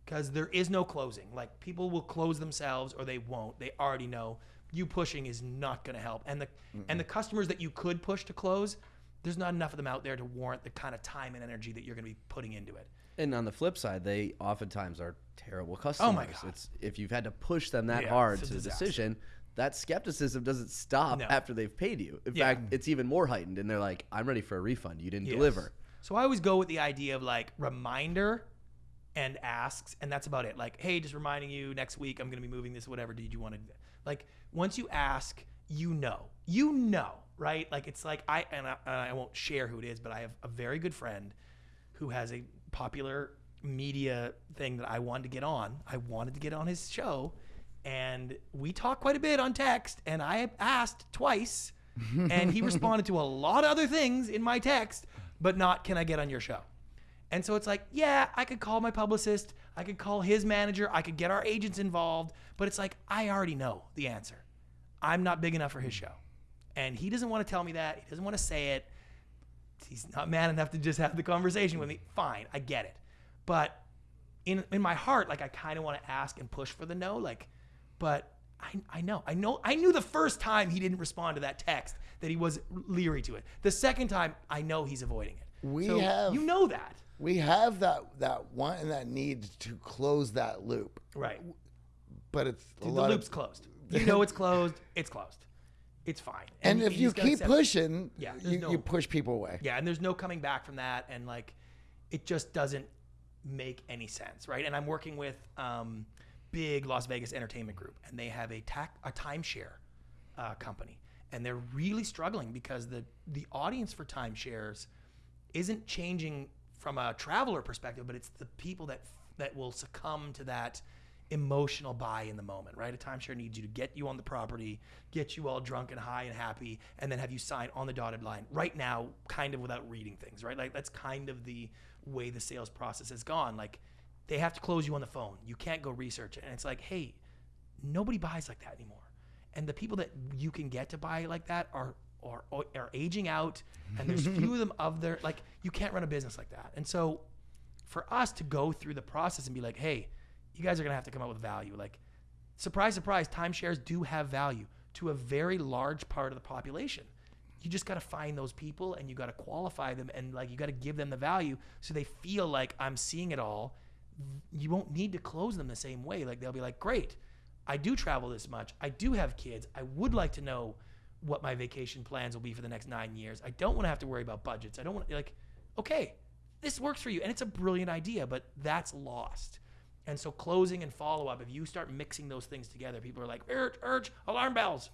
because there is no closing. Like people will close themselves or they won't. They already know you pushing is not going to help. And the and the customers that you could push to close, there's not enough of them out there to warrant the kind of time and energy that you're going to be putting into it. And on the flip side, they oftentimes are terrible customers. Oh my God. It's if you've had to push them that Yeah, hard to the decision, that skepticism doesn't stop No. after they've paid you. In Yeah. fact, it's even more heightened, and they're like, "I'm ready for a refund. You didn't Yes. deliver." So I always go with the idea of like reminder and asks, and that's about it. Like, hey, just reminding you next week I'm going to be moving this, whatever. Did you want to? Like, once you ask, you know, you know, right? Like, it's like I and I, and I won't share who it is, but I have a very good friend who has a popular media thing that I wanted to get on. I wanted to get on his show, and we talked quite a bit on text, and I asked twice, [laughs] and he responded to a lot of other things in my text, but not can I get on your show? And so it's like, yeah, I could call my publicist, I could call his manager, I could get our agents involved, but it's like I already know the answer. I'm not big enough for his show. And he doesn't want to tell me that. He doesn't want to say it. He's not man enough to just have the conversation with me. Fine, I get it. But in in my heart, like I kind of want to ask and push for the no, like, but I, I know, I know, I knew the first time he didn't respond to that text that he was leery to it. The second time, I know he's avoiding it. We So have- you know that, We have that that want and that need to close that loop, right? but it's a Dude, the loop's of, closed. You [laughs] know it's closed. It's closed. It's fine. and he- if you keep pushing, Yeah, you, no- you push people away. Yeah, and there's no coming back from that, and like, it just doesn't make any sense, right? And I'm working with um, big Las Vegas entertainment group, and they have a tac- a timeshare uh, company, and they're really struggling because the the audience for timeshares isn't changing from a traveler perspective, but it's the people that that will succumb to that emotional buy in the moment, right? A timeshare needs you to get you on the property, get you all drunk and high and happy, and then have you sign on the dotted line. Right now, kind of without reading things, right? Like that's kind of the way the sales process has gone. Like they have to close you on the phone. You can't go research it. And it's like, hey, nobody buys like that anymore. And the people that you can get to buy like that are are, are aging out, and there's [laughs] few of them of their like you can't run a business like that. And so, for us to go through the process and be like, hey, you guys are gonna have to come up with value. Like, surprise, surprise, timeshares do have value to a very large part of the population. You just got to find those people and you got to qualify them and like you got to give them the value so they feel like I'm seeing it all. You won't need to close them the same way. Like they'll be like, "Great. I do travel this much. I do have kids. I would like to know what my vacation plans will be for the next 9 years. I don't want to have to worry about budgets. I don't want to like okay, this works for you and it's a brilliant idea, but that's lost. And so closing and follow up, if you start mixing those things together, people are like, urge, urge, alarm bells.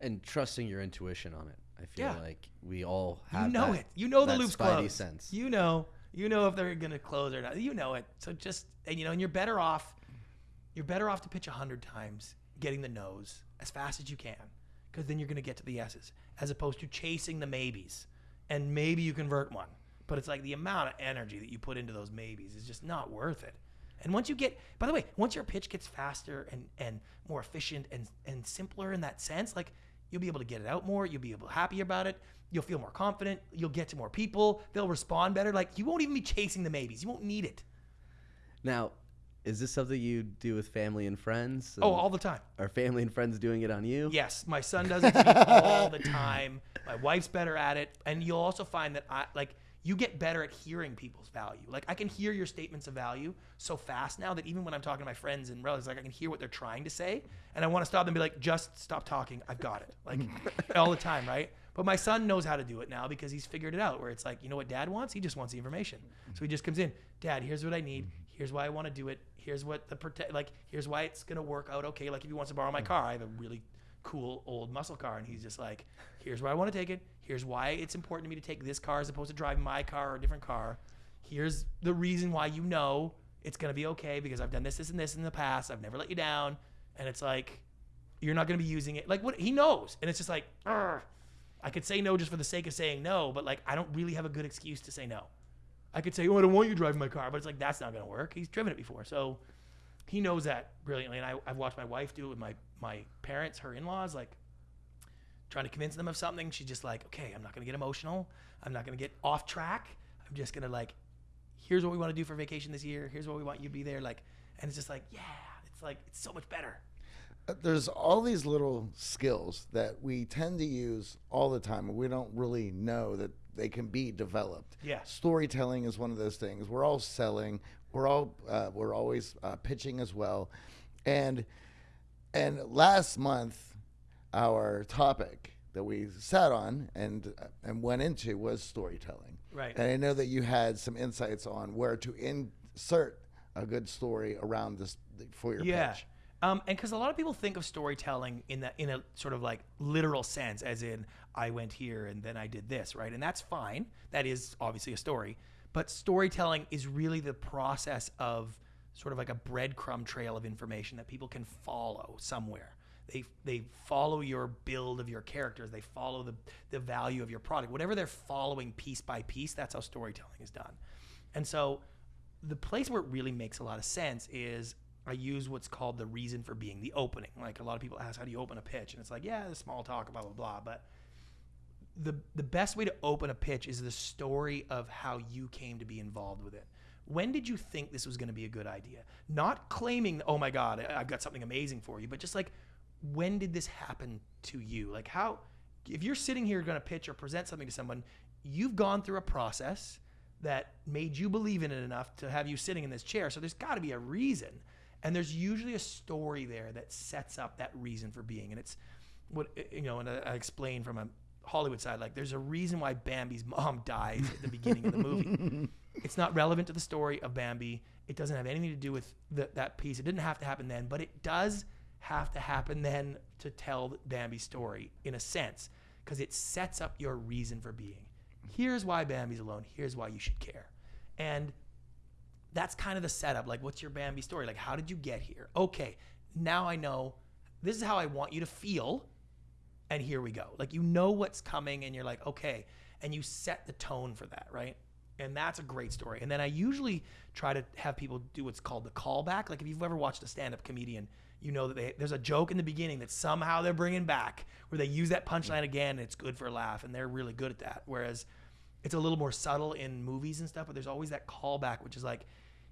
and trusting your intuition on it. I feel Yeah. like we all have You know that- it. You know the loop's spidey closed. sense. You know. You know if they're gonna close or not. You know it. So just and you know, and you're better off. You're better off to pitch a hundred times, getting the no's as fast as you can, because then you're gonna get to the yeses, as opposed to chasing the maybes, and maybe you convert one. But it's like the amount of energy that you put into those maybes is just not worth it. And once you get, by the way, once your pitch gets faster and, and more efficient and, and simpler in that sense, like you'll be able to get it out more. You'll be able to happy about it. You'll feel more confident. You'll get to more people. They'll respond better. Like you won't even be chasing the maybes. You won't need it. Now, is this something you do with family and friends? Oh, all the time. are family and friends doing it on you? Yes, my son does [laughs] it all the time. My wife's better at it, and you'll also find that I like you get better at hearing people's value. Like I can hear your statements of value so fast now that even when I'm talking to my friends and relatives, like I can hear what they're trying to say, and I want to stop them and be like, "Just stop talking. I've got it." Like [laughs] all the time, right? But my son knows how to do it now because he's figured it out. Where it's like, you know what Dad wants? He just wants the information. So he just comes in, Dad. Here's what I need. Here's why I want to do it. Here's what the protect. Like here's why it's gonna work out okay. Like if he wants to borrow my mm. car, I have a really cool old muscle car and he's just like here's where i want to take it here's why it's important to me to take this car as opposed to driving my car or a different car. Here's the reason why you know it's going to be okay because i've done this this and this in the past. I've never let you down. And it's like you're not going to be using it. Like what he knows. And it's just like "Argh." i could say no just for the sake of saying no but like i don't really have a good excuse to say no. I could say oh i don't want you driving my car but it's like that's not going to work. He's driven it before. So he knows that brilliantly. And I, i've watched my wife do it with my my parents her in-laws. Like trying to convince them of something she's just like okay i'm not going to get emotional i'm not going to get off track i'm just going to like here's what we want to do for vacation this year here's what we want you to be there like and it's just like yeah it's like it's so much better Uh, There's all these little skills that we tend to use all the time, and we don't really know that they can be developed. Yeah. storytelling is one of those things. We're all selling. We're all uh, we're always uh, pitching as well, and and last month, our topic that we sat on and and went into was storytelling. Right. And I know that you had some insights on where to insert a good story around this for your yeah pitch. um, and because a lot of people think of storytelling in that in a sort of like literal sense as in i went here and then i did this right and that's fine that is obviously a story but storytelling is really the process of sort of like a breadcrumb trail of information that people can follow somewhere they they follow your build of your characters they follow the the value of your product whatever they're following piece by piece that's how storytelling is done and so the place where it really makes a lot of sense is I use what's called the reason for being, the opening. Like a lot of people ask, how do you open a pitch? And it's like, yeah, the small talk, blah blah blah. But the the best way to open a pitch is the story of how you came to be involved with it. when did you think this was going to be a good idea? Not claiming, oh my God, I've got something amazing for you, but just like, when did this happen to you? Like, how, if you're sitting here going to pitch or present something to someone, you've gone through a process that made you believe in it enough to have you sitting in this chair. So there's got to be a reason. And there's usually a story there that sets up that reason for being. And it's what, eh, you know, and I I explain from a Hollywood side, like there's a reason why Bambi's mom [laughs] dies at the beginning of the movie. [laughs] It's not relevant to the story of Bambi. It doesn't have anything to do with the, that piece. It didn't have to happen then, but it does have to happen then to tell Bambi's story in a sense, because it sets up your reason for being. Here's why Bambi's alone. Here's why you should care. And that's kind of the setup. Like, what's your Bambi story? Like, how did you get here? Okay, now I know this is how I want you to feel. And here we go. Like, you know what's coming, and you're like, okay. And you set the tone for that, right? And that's a great story. And then I usually try to have people do what's called the callback. Like, if you've ever watched a stand up comedian, you know that they, there's a joke in the beginning that somehow they're bringing back where they use that punchline again and it's good for a laugh. And they're really good at that. Whereas, it's a little more subtle in movies and stuff, but there's always that callback, which is like,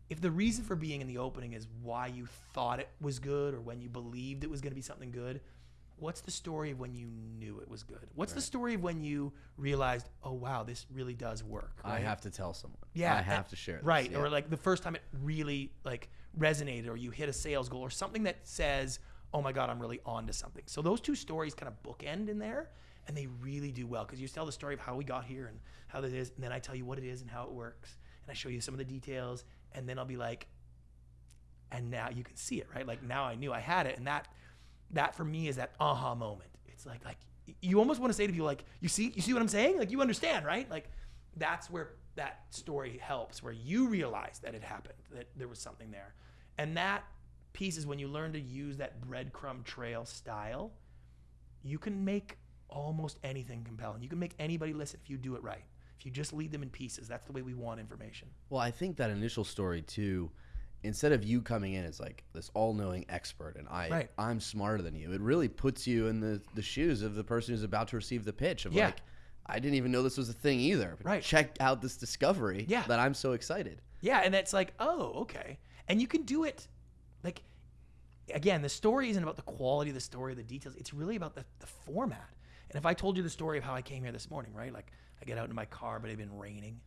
if the reason for being in the opening is why you thought it was good or when you believed it was going to be something good, what's the story of when you knew it was good? What's the story of when you realized, oh wow, this really does work? I have to tell someone. Yeah, I have and- to share. This. Right, yeah. or like the first time it really like resonated, or you hit a sales goal, or something that says, "Oh my God, I'm really on to something." So those two stories kind of bookend in there, and they really do well because you tell the story of how we got here and how that is, and then I tell you what it is and how it works, and I show you some of the details, and then I'll be like, and now you can see it, right? Like now I knew I had it, and that that for me is that aha moment. It's like like you almost want to say to people like, you see, you see what I'm saying? Like you understand, right? Like that's where that story helps, where you realize that it happened, that there was something there, and that piece is when you learn to use that breadcrumb trail style. You can make almost anything compelling. You can make anybody listen if you do it right. If you just lead them in pieces, that's the way we want information. Well, I think that initial story too, instead of you coming in as like this all-knowing expert and I Right. I'm smarter than you, it really puts you in the the shoes of the person who's about to receive the pitch of Yeah. like I didn't even know this was a thing either. Right. Check out this discovery Yeah. that I'm so excited. Yeah, and it's like, oh, okay. And you can do it like again, the story isn't about the quality of the story, the details. It's really about the, the format. And if I told you the story of how I came here this morning, right? Like I get out in my car, but it had been raining.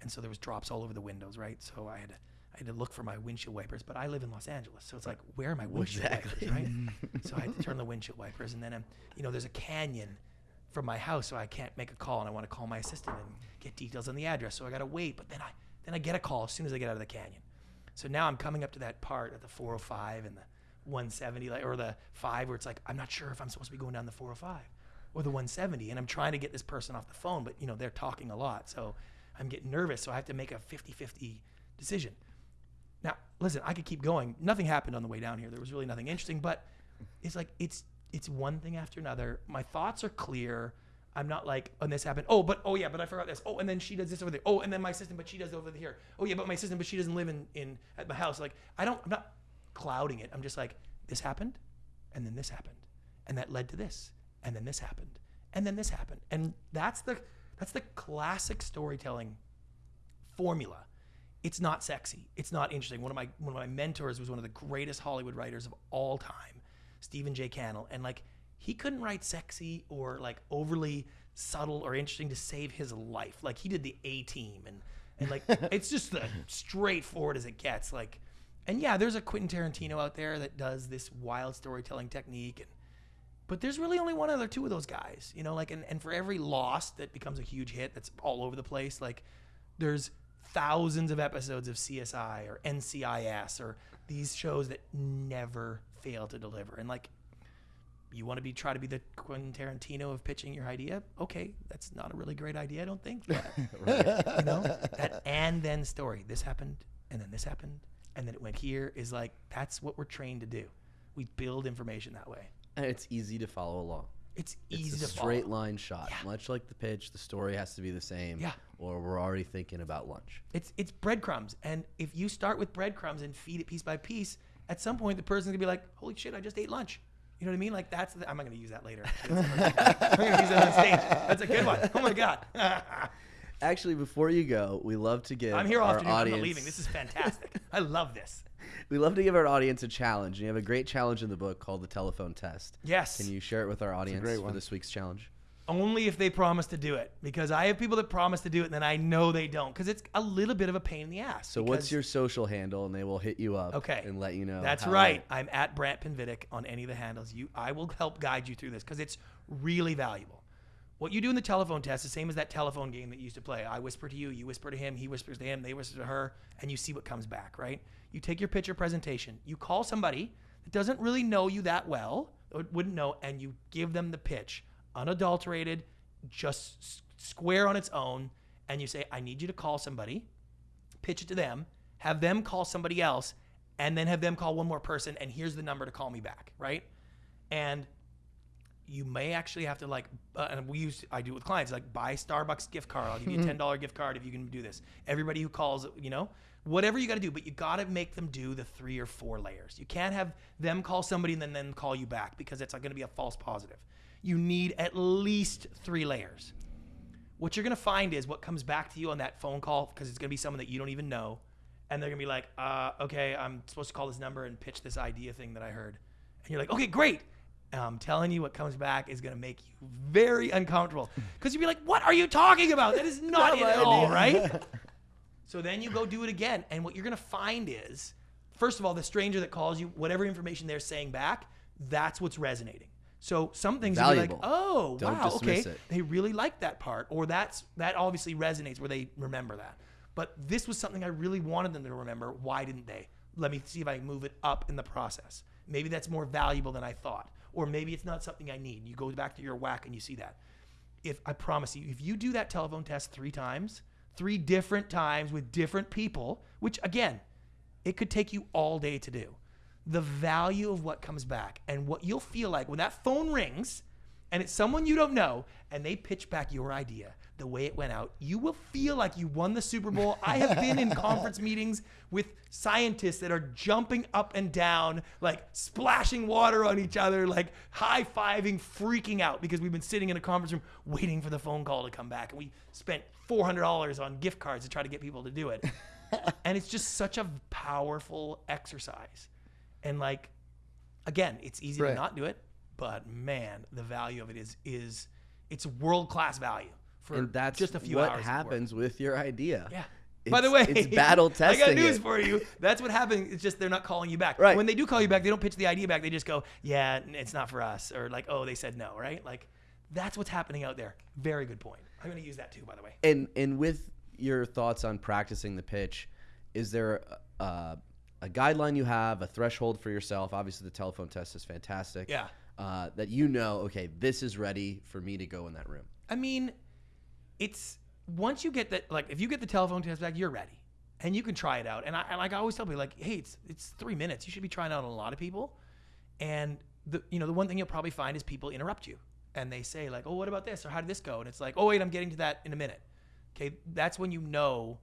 And so there was drops all over the windows, right? So I had to I had to look for my windshield wipers, but I live in Los Angeles, so it's like, where are my windshield Exactly. wipers, right? so I had to turn the windshield wipers, and then, I'm, you know, there's a canyon from my house, so I can't make a call, and I want to call my assistant and get details on the address. So I got to wait, but then I then I get a call as soon as I get out of the canyon. So now I'm coming up to that part of the 405 and the 170, like, or the five, where it's like I'm not sure if I'm supposed to be going down the 405 or the 170, and I'm trying to get this person off the phone, but you know they're talking a lot, so I'm getting nervous. So I have to make a 50-50 decision. Now, listen, I could keep going. Nothing happened on the way down here. There was really nothing interesting, but it's like it's it's one thing after another. My thoughts are clear. I'm not like, and this happened. Oh, but oh yeah, but I forgot this. Oh, and then she does this over there. Oh, and then my assistant, but she does over here. Oh yeah, but my assistant, but she doesn't live in in at my house. Like I don't, I'm not clouding it. I'm just like, this happened, and then this happened, and that led to this, and then this happened, and then this happened, and that's the that's the classic storytelling formula. It's not sexy. It's not interesting. One of my one of my mentors was one of the greatest Hollywood writers of all time, Stephen J. Cannell, and like he couldn't write sexy or like overly subtle or interesting to save his life. Like he did the A Team and and like [laughs] it's just the straightforward as it gets. Like, and yeah, there's a Quentin Tarantino out there that does this wild storytelling technique and but there's really only one other two of those guys, you know, like and, and for every Lost that becomes a huge hit that's all over the place, like there's thousands of episodes of CSI or NCIS or these shows that never fail to deliver. And like you want to be try to be the Quentin Tarantino of pitching your idea? Okay, that's not a really great idea, I don't think. But, [laughs] you know, that and then story. This happened and then this happened and then it went here is like that's what we're trained to do. We build information that way. And it's easy to follow along. It's easy It's a to straight follow. line shot. Much like the pitch, the story has to be the same. Yeah. Or we're already thinking about lunch. It's it's breadcrumbs, and if you start with breadcrumbs and feed it piece by piece, at some point the person's gonna be like, "Holy shit, I just ate lunch." You know what I mean? Like that's the, I'm not gonna use that later. [laughs] I'm gonna use that on stage. That's a good one. Oh my god. [laughs] Actually, before you go, we love to give I'm here all our afternoon. I'm leaving. This is fantastic. I love this. [laughs] we love to give our audience a challenge. You have a great challenge in the book called the telephone test. Yes. Can you share it with our audience for this week's challenge? Only if they promise to do it, because I have people that promise to do it, and then I know they don't, because it's a little bit of a pain in the ass. So, what's your social handle, and they will hit you up. Okay. And let you know. That's right. I'm at Brant Pinvidic on any of the handles. You, I will help guide you through this because it's really valuable. What you do in the telephone test is the same as that telephone game that you used to play. I whisper to you, you whisper to him, he whispers to him, they whisper to her, and you see what comes back, right? You take your picture presentation, you call somebody that doesn't really know you that well, or wouldn't know, and you give them the pitch, unadulterated, just square on its own, and you say, I need you to call somebody pitch it to them, have them call somebody else, and then have them call one more person, and here's the number to call me back, right? And you may actually have to like, uh, and we use, I do it with clients, like buy Starbucks gift card. I'll give you a [laughs] ten dollar gift card if you can do this. Everybody who calls, you know, whatever you got to do, but you got to make them do the three or four layers. You can't have them call somebody and then then call you back because it's going to be a false positive. You need at least three layers what you're gonna find is what comes back to you on that phone call because it's gonna be someone that you don't even know, and they're gonna be like, uh, "Okay, I'm supposed to call this number and pitch this idea thing that I heard," and you're like, "Okay, great." And I'm telling you, what comes back is gonna make you very uncomfortable because you'd be like, "What are you talking about? That is not it at all, idea." right?" [laughs] So then you go do it again, and what you're gonna find is, first of all, the stranger that calls you, whatever information they're saying back, that's what's resonating. So some things you'll be like, oh, Don't wow, okay, it. they really like that part, or that's that obviously resonates where they remember that. But this was something I really wanted them to remember. Why didn't they? Let me see if I can move it up in the process. Maybe that's more valuable than I thought, or maybe it's not something I need. You go back to your WHAC and you see that. If I promise you, if you do that telephone test three times, three different times with different people, which again, it could take you all day to do. The value of what comes back and what you'll feel like when that phone rings and it's someone you don't know and they pitch back your idea the way it went out, you will feel like you won the Super Bowl. I have been in [laughs] conference meetings with scientists that are jumping up and down, like splashing water on each other, like high fiving, freaking out because we've been sitting in a conference room waiting for the phone call to come back. And we spent $400 on gift cards to try to get people to do it. [laughs] and it's just such a powerful exercise. And like, again, it's easy Right. to not do it, but man, the value of it is is it's world class value for And that's just a few what hours. work. happens with your idea. Yeah. It's, By the way, it's [laughs] battle testing. I got news it. for you. That's what happens. It's just they're not calling you back. Right. When they do call you back, they don't pitch the idea back. They just go, "Yeah, it's not for us," or like, "Oh, they said no." Right? Like, that's what's happening out there. Very good point. I'm going to use that too, by the way. And and with your thoughts on practicing the pitch, is there a, a guideline you have, a threshold for yourself? Obviously, the telephone test is fantastic. Yeah. Uh, that you know, okay, this is ready for me to go in that room. I mean, it's once you get that, like, if you get the telephone test back, you're ready, and you can try it out. And I, and like, I always tell people, like, hey, it's it's three minutes. You should be trying out on a lot of people. And the you know the one thing you'll probably find is people interrupt you, and they say like, oh, what about this or how did this go? And it's like, oh wait, I'm getting to that in a minute. Okay, that's when you know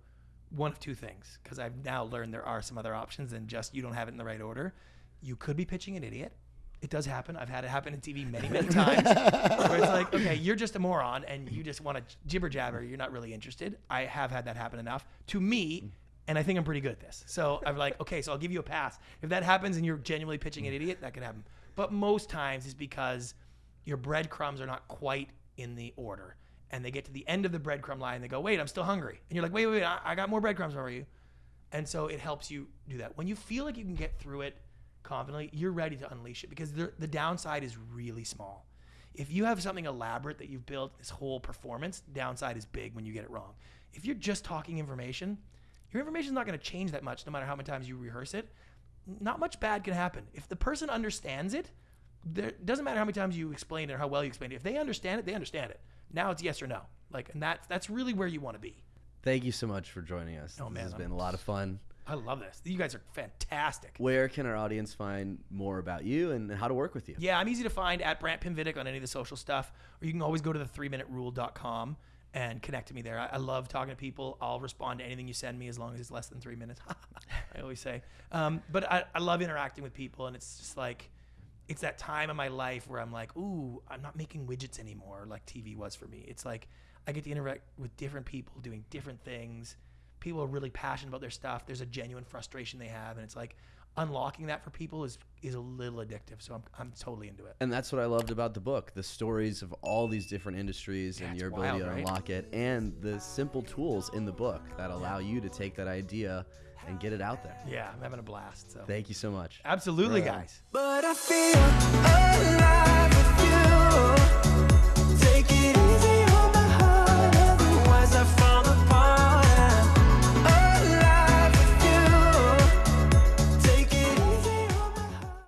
one of two things because I've now learned there are some other options than just you don't have it in the right order. You could be pitching an idiot. It does happen. I've had it happen in TV many, many [laughs] times. where it's like, okay, you're just a moron and you just want to jibber jabber. You're not really interested. I have had that happen enough to me, and I think I'm pretty good at this. So I'm like, okay, so I'll give you a pass. If that happens and you're genuinely pitching an idiot, that could happen. But most times it's because your breadcrumbs are not quite in the order. And they get to the end of the breadcrumb line and they go, wait, I'm still hungry. And you're like, wait, wait, wait, I, I got more breadcrumbs for you. And so it helps you do that. When you feel like you can get through it confidently, you're ready to unleash it because the, the downside is really small. If you have something elaborate that you've built, this whole performance, downside is big when you get it wrong. If you're just talking information, your information is not going to change that much no matter how many times you rehearse it. Not much bad can happen. If the person understands it, there doesn't matter how many times you explain it or how well you explain it. If they understand it, they understand it. Now it's yes or no. Like, and that's that's really where you want to be. Thank you so much for joining us. Oh, this man, has I'm- been a lot of fun. I love this. You guys are fantastic. Where can our audience find more about you and how to work with you? Yeah, I'm easy to find at Brant Pinvidic on any of the social stuff, or you can always go to the 3minuterule.com and connect to me there. I, I love talking to people. I'll respond to anything you send me as long as it's less than three minutes. [laughs] I always say. Um, but I, I love interacting with people, and it's just like, it's that time in my life where I'm like, ooh, I'm not making widgets anymore like TV was for me. It's like I get to interact with different people doing different things. People are really passionate about their stuff. There's a genuine frustration they have, and it's like unlocking that for people is is a little addictive. So I'm I'm totally into it. And that's what I loved about the book the stories of all these different industries Yeah, and your ability wild, to right? unlock it, and the simple tools in the book that allow you to take that idea and get it out there. Yeah, I'm having a blast. So Thank you so much. absolutely, Right on. guys.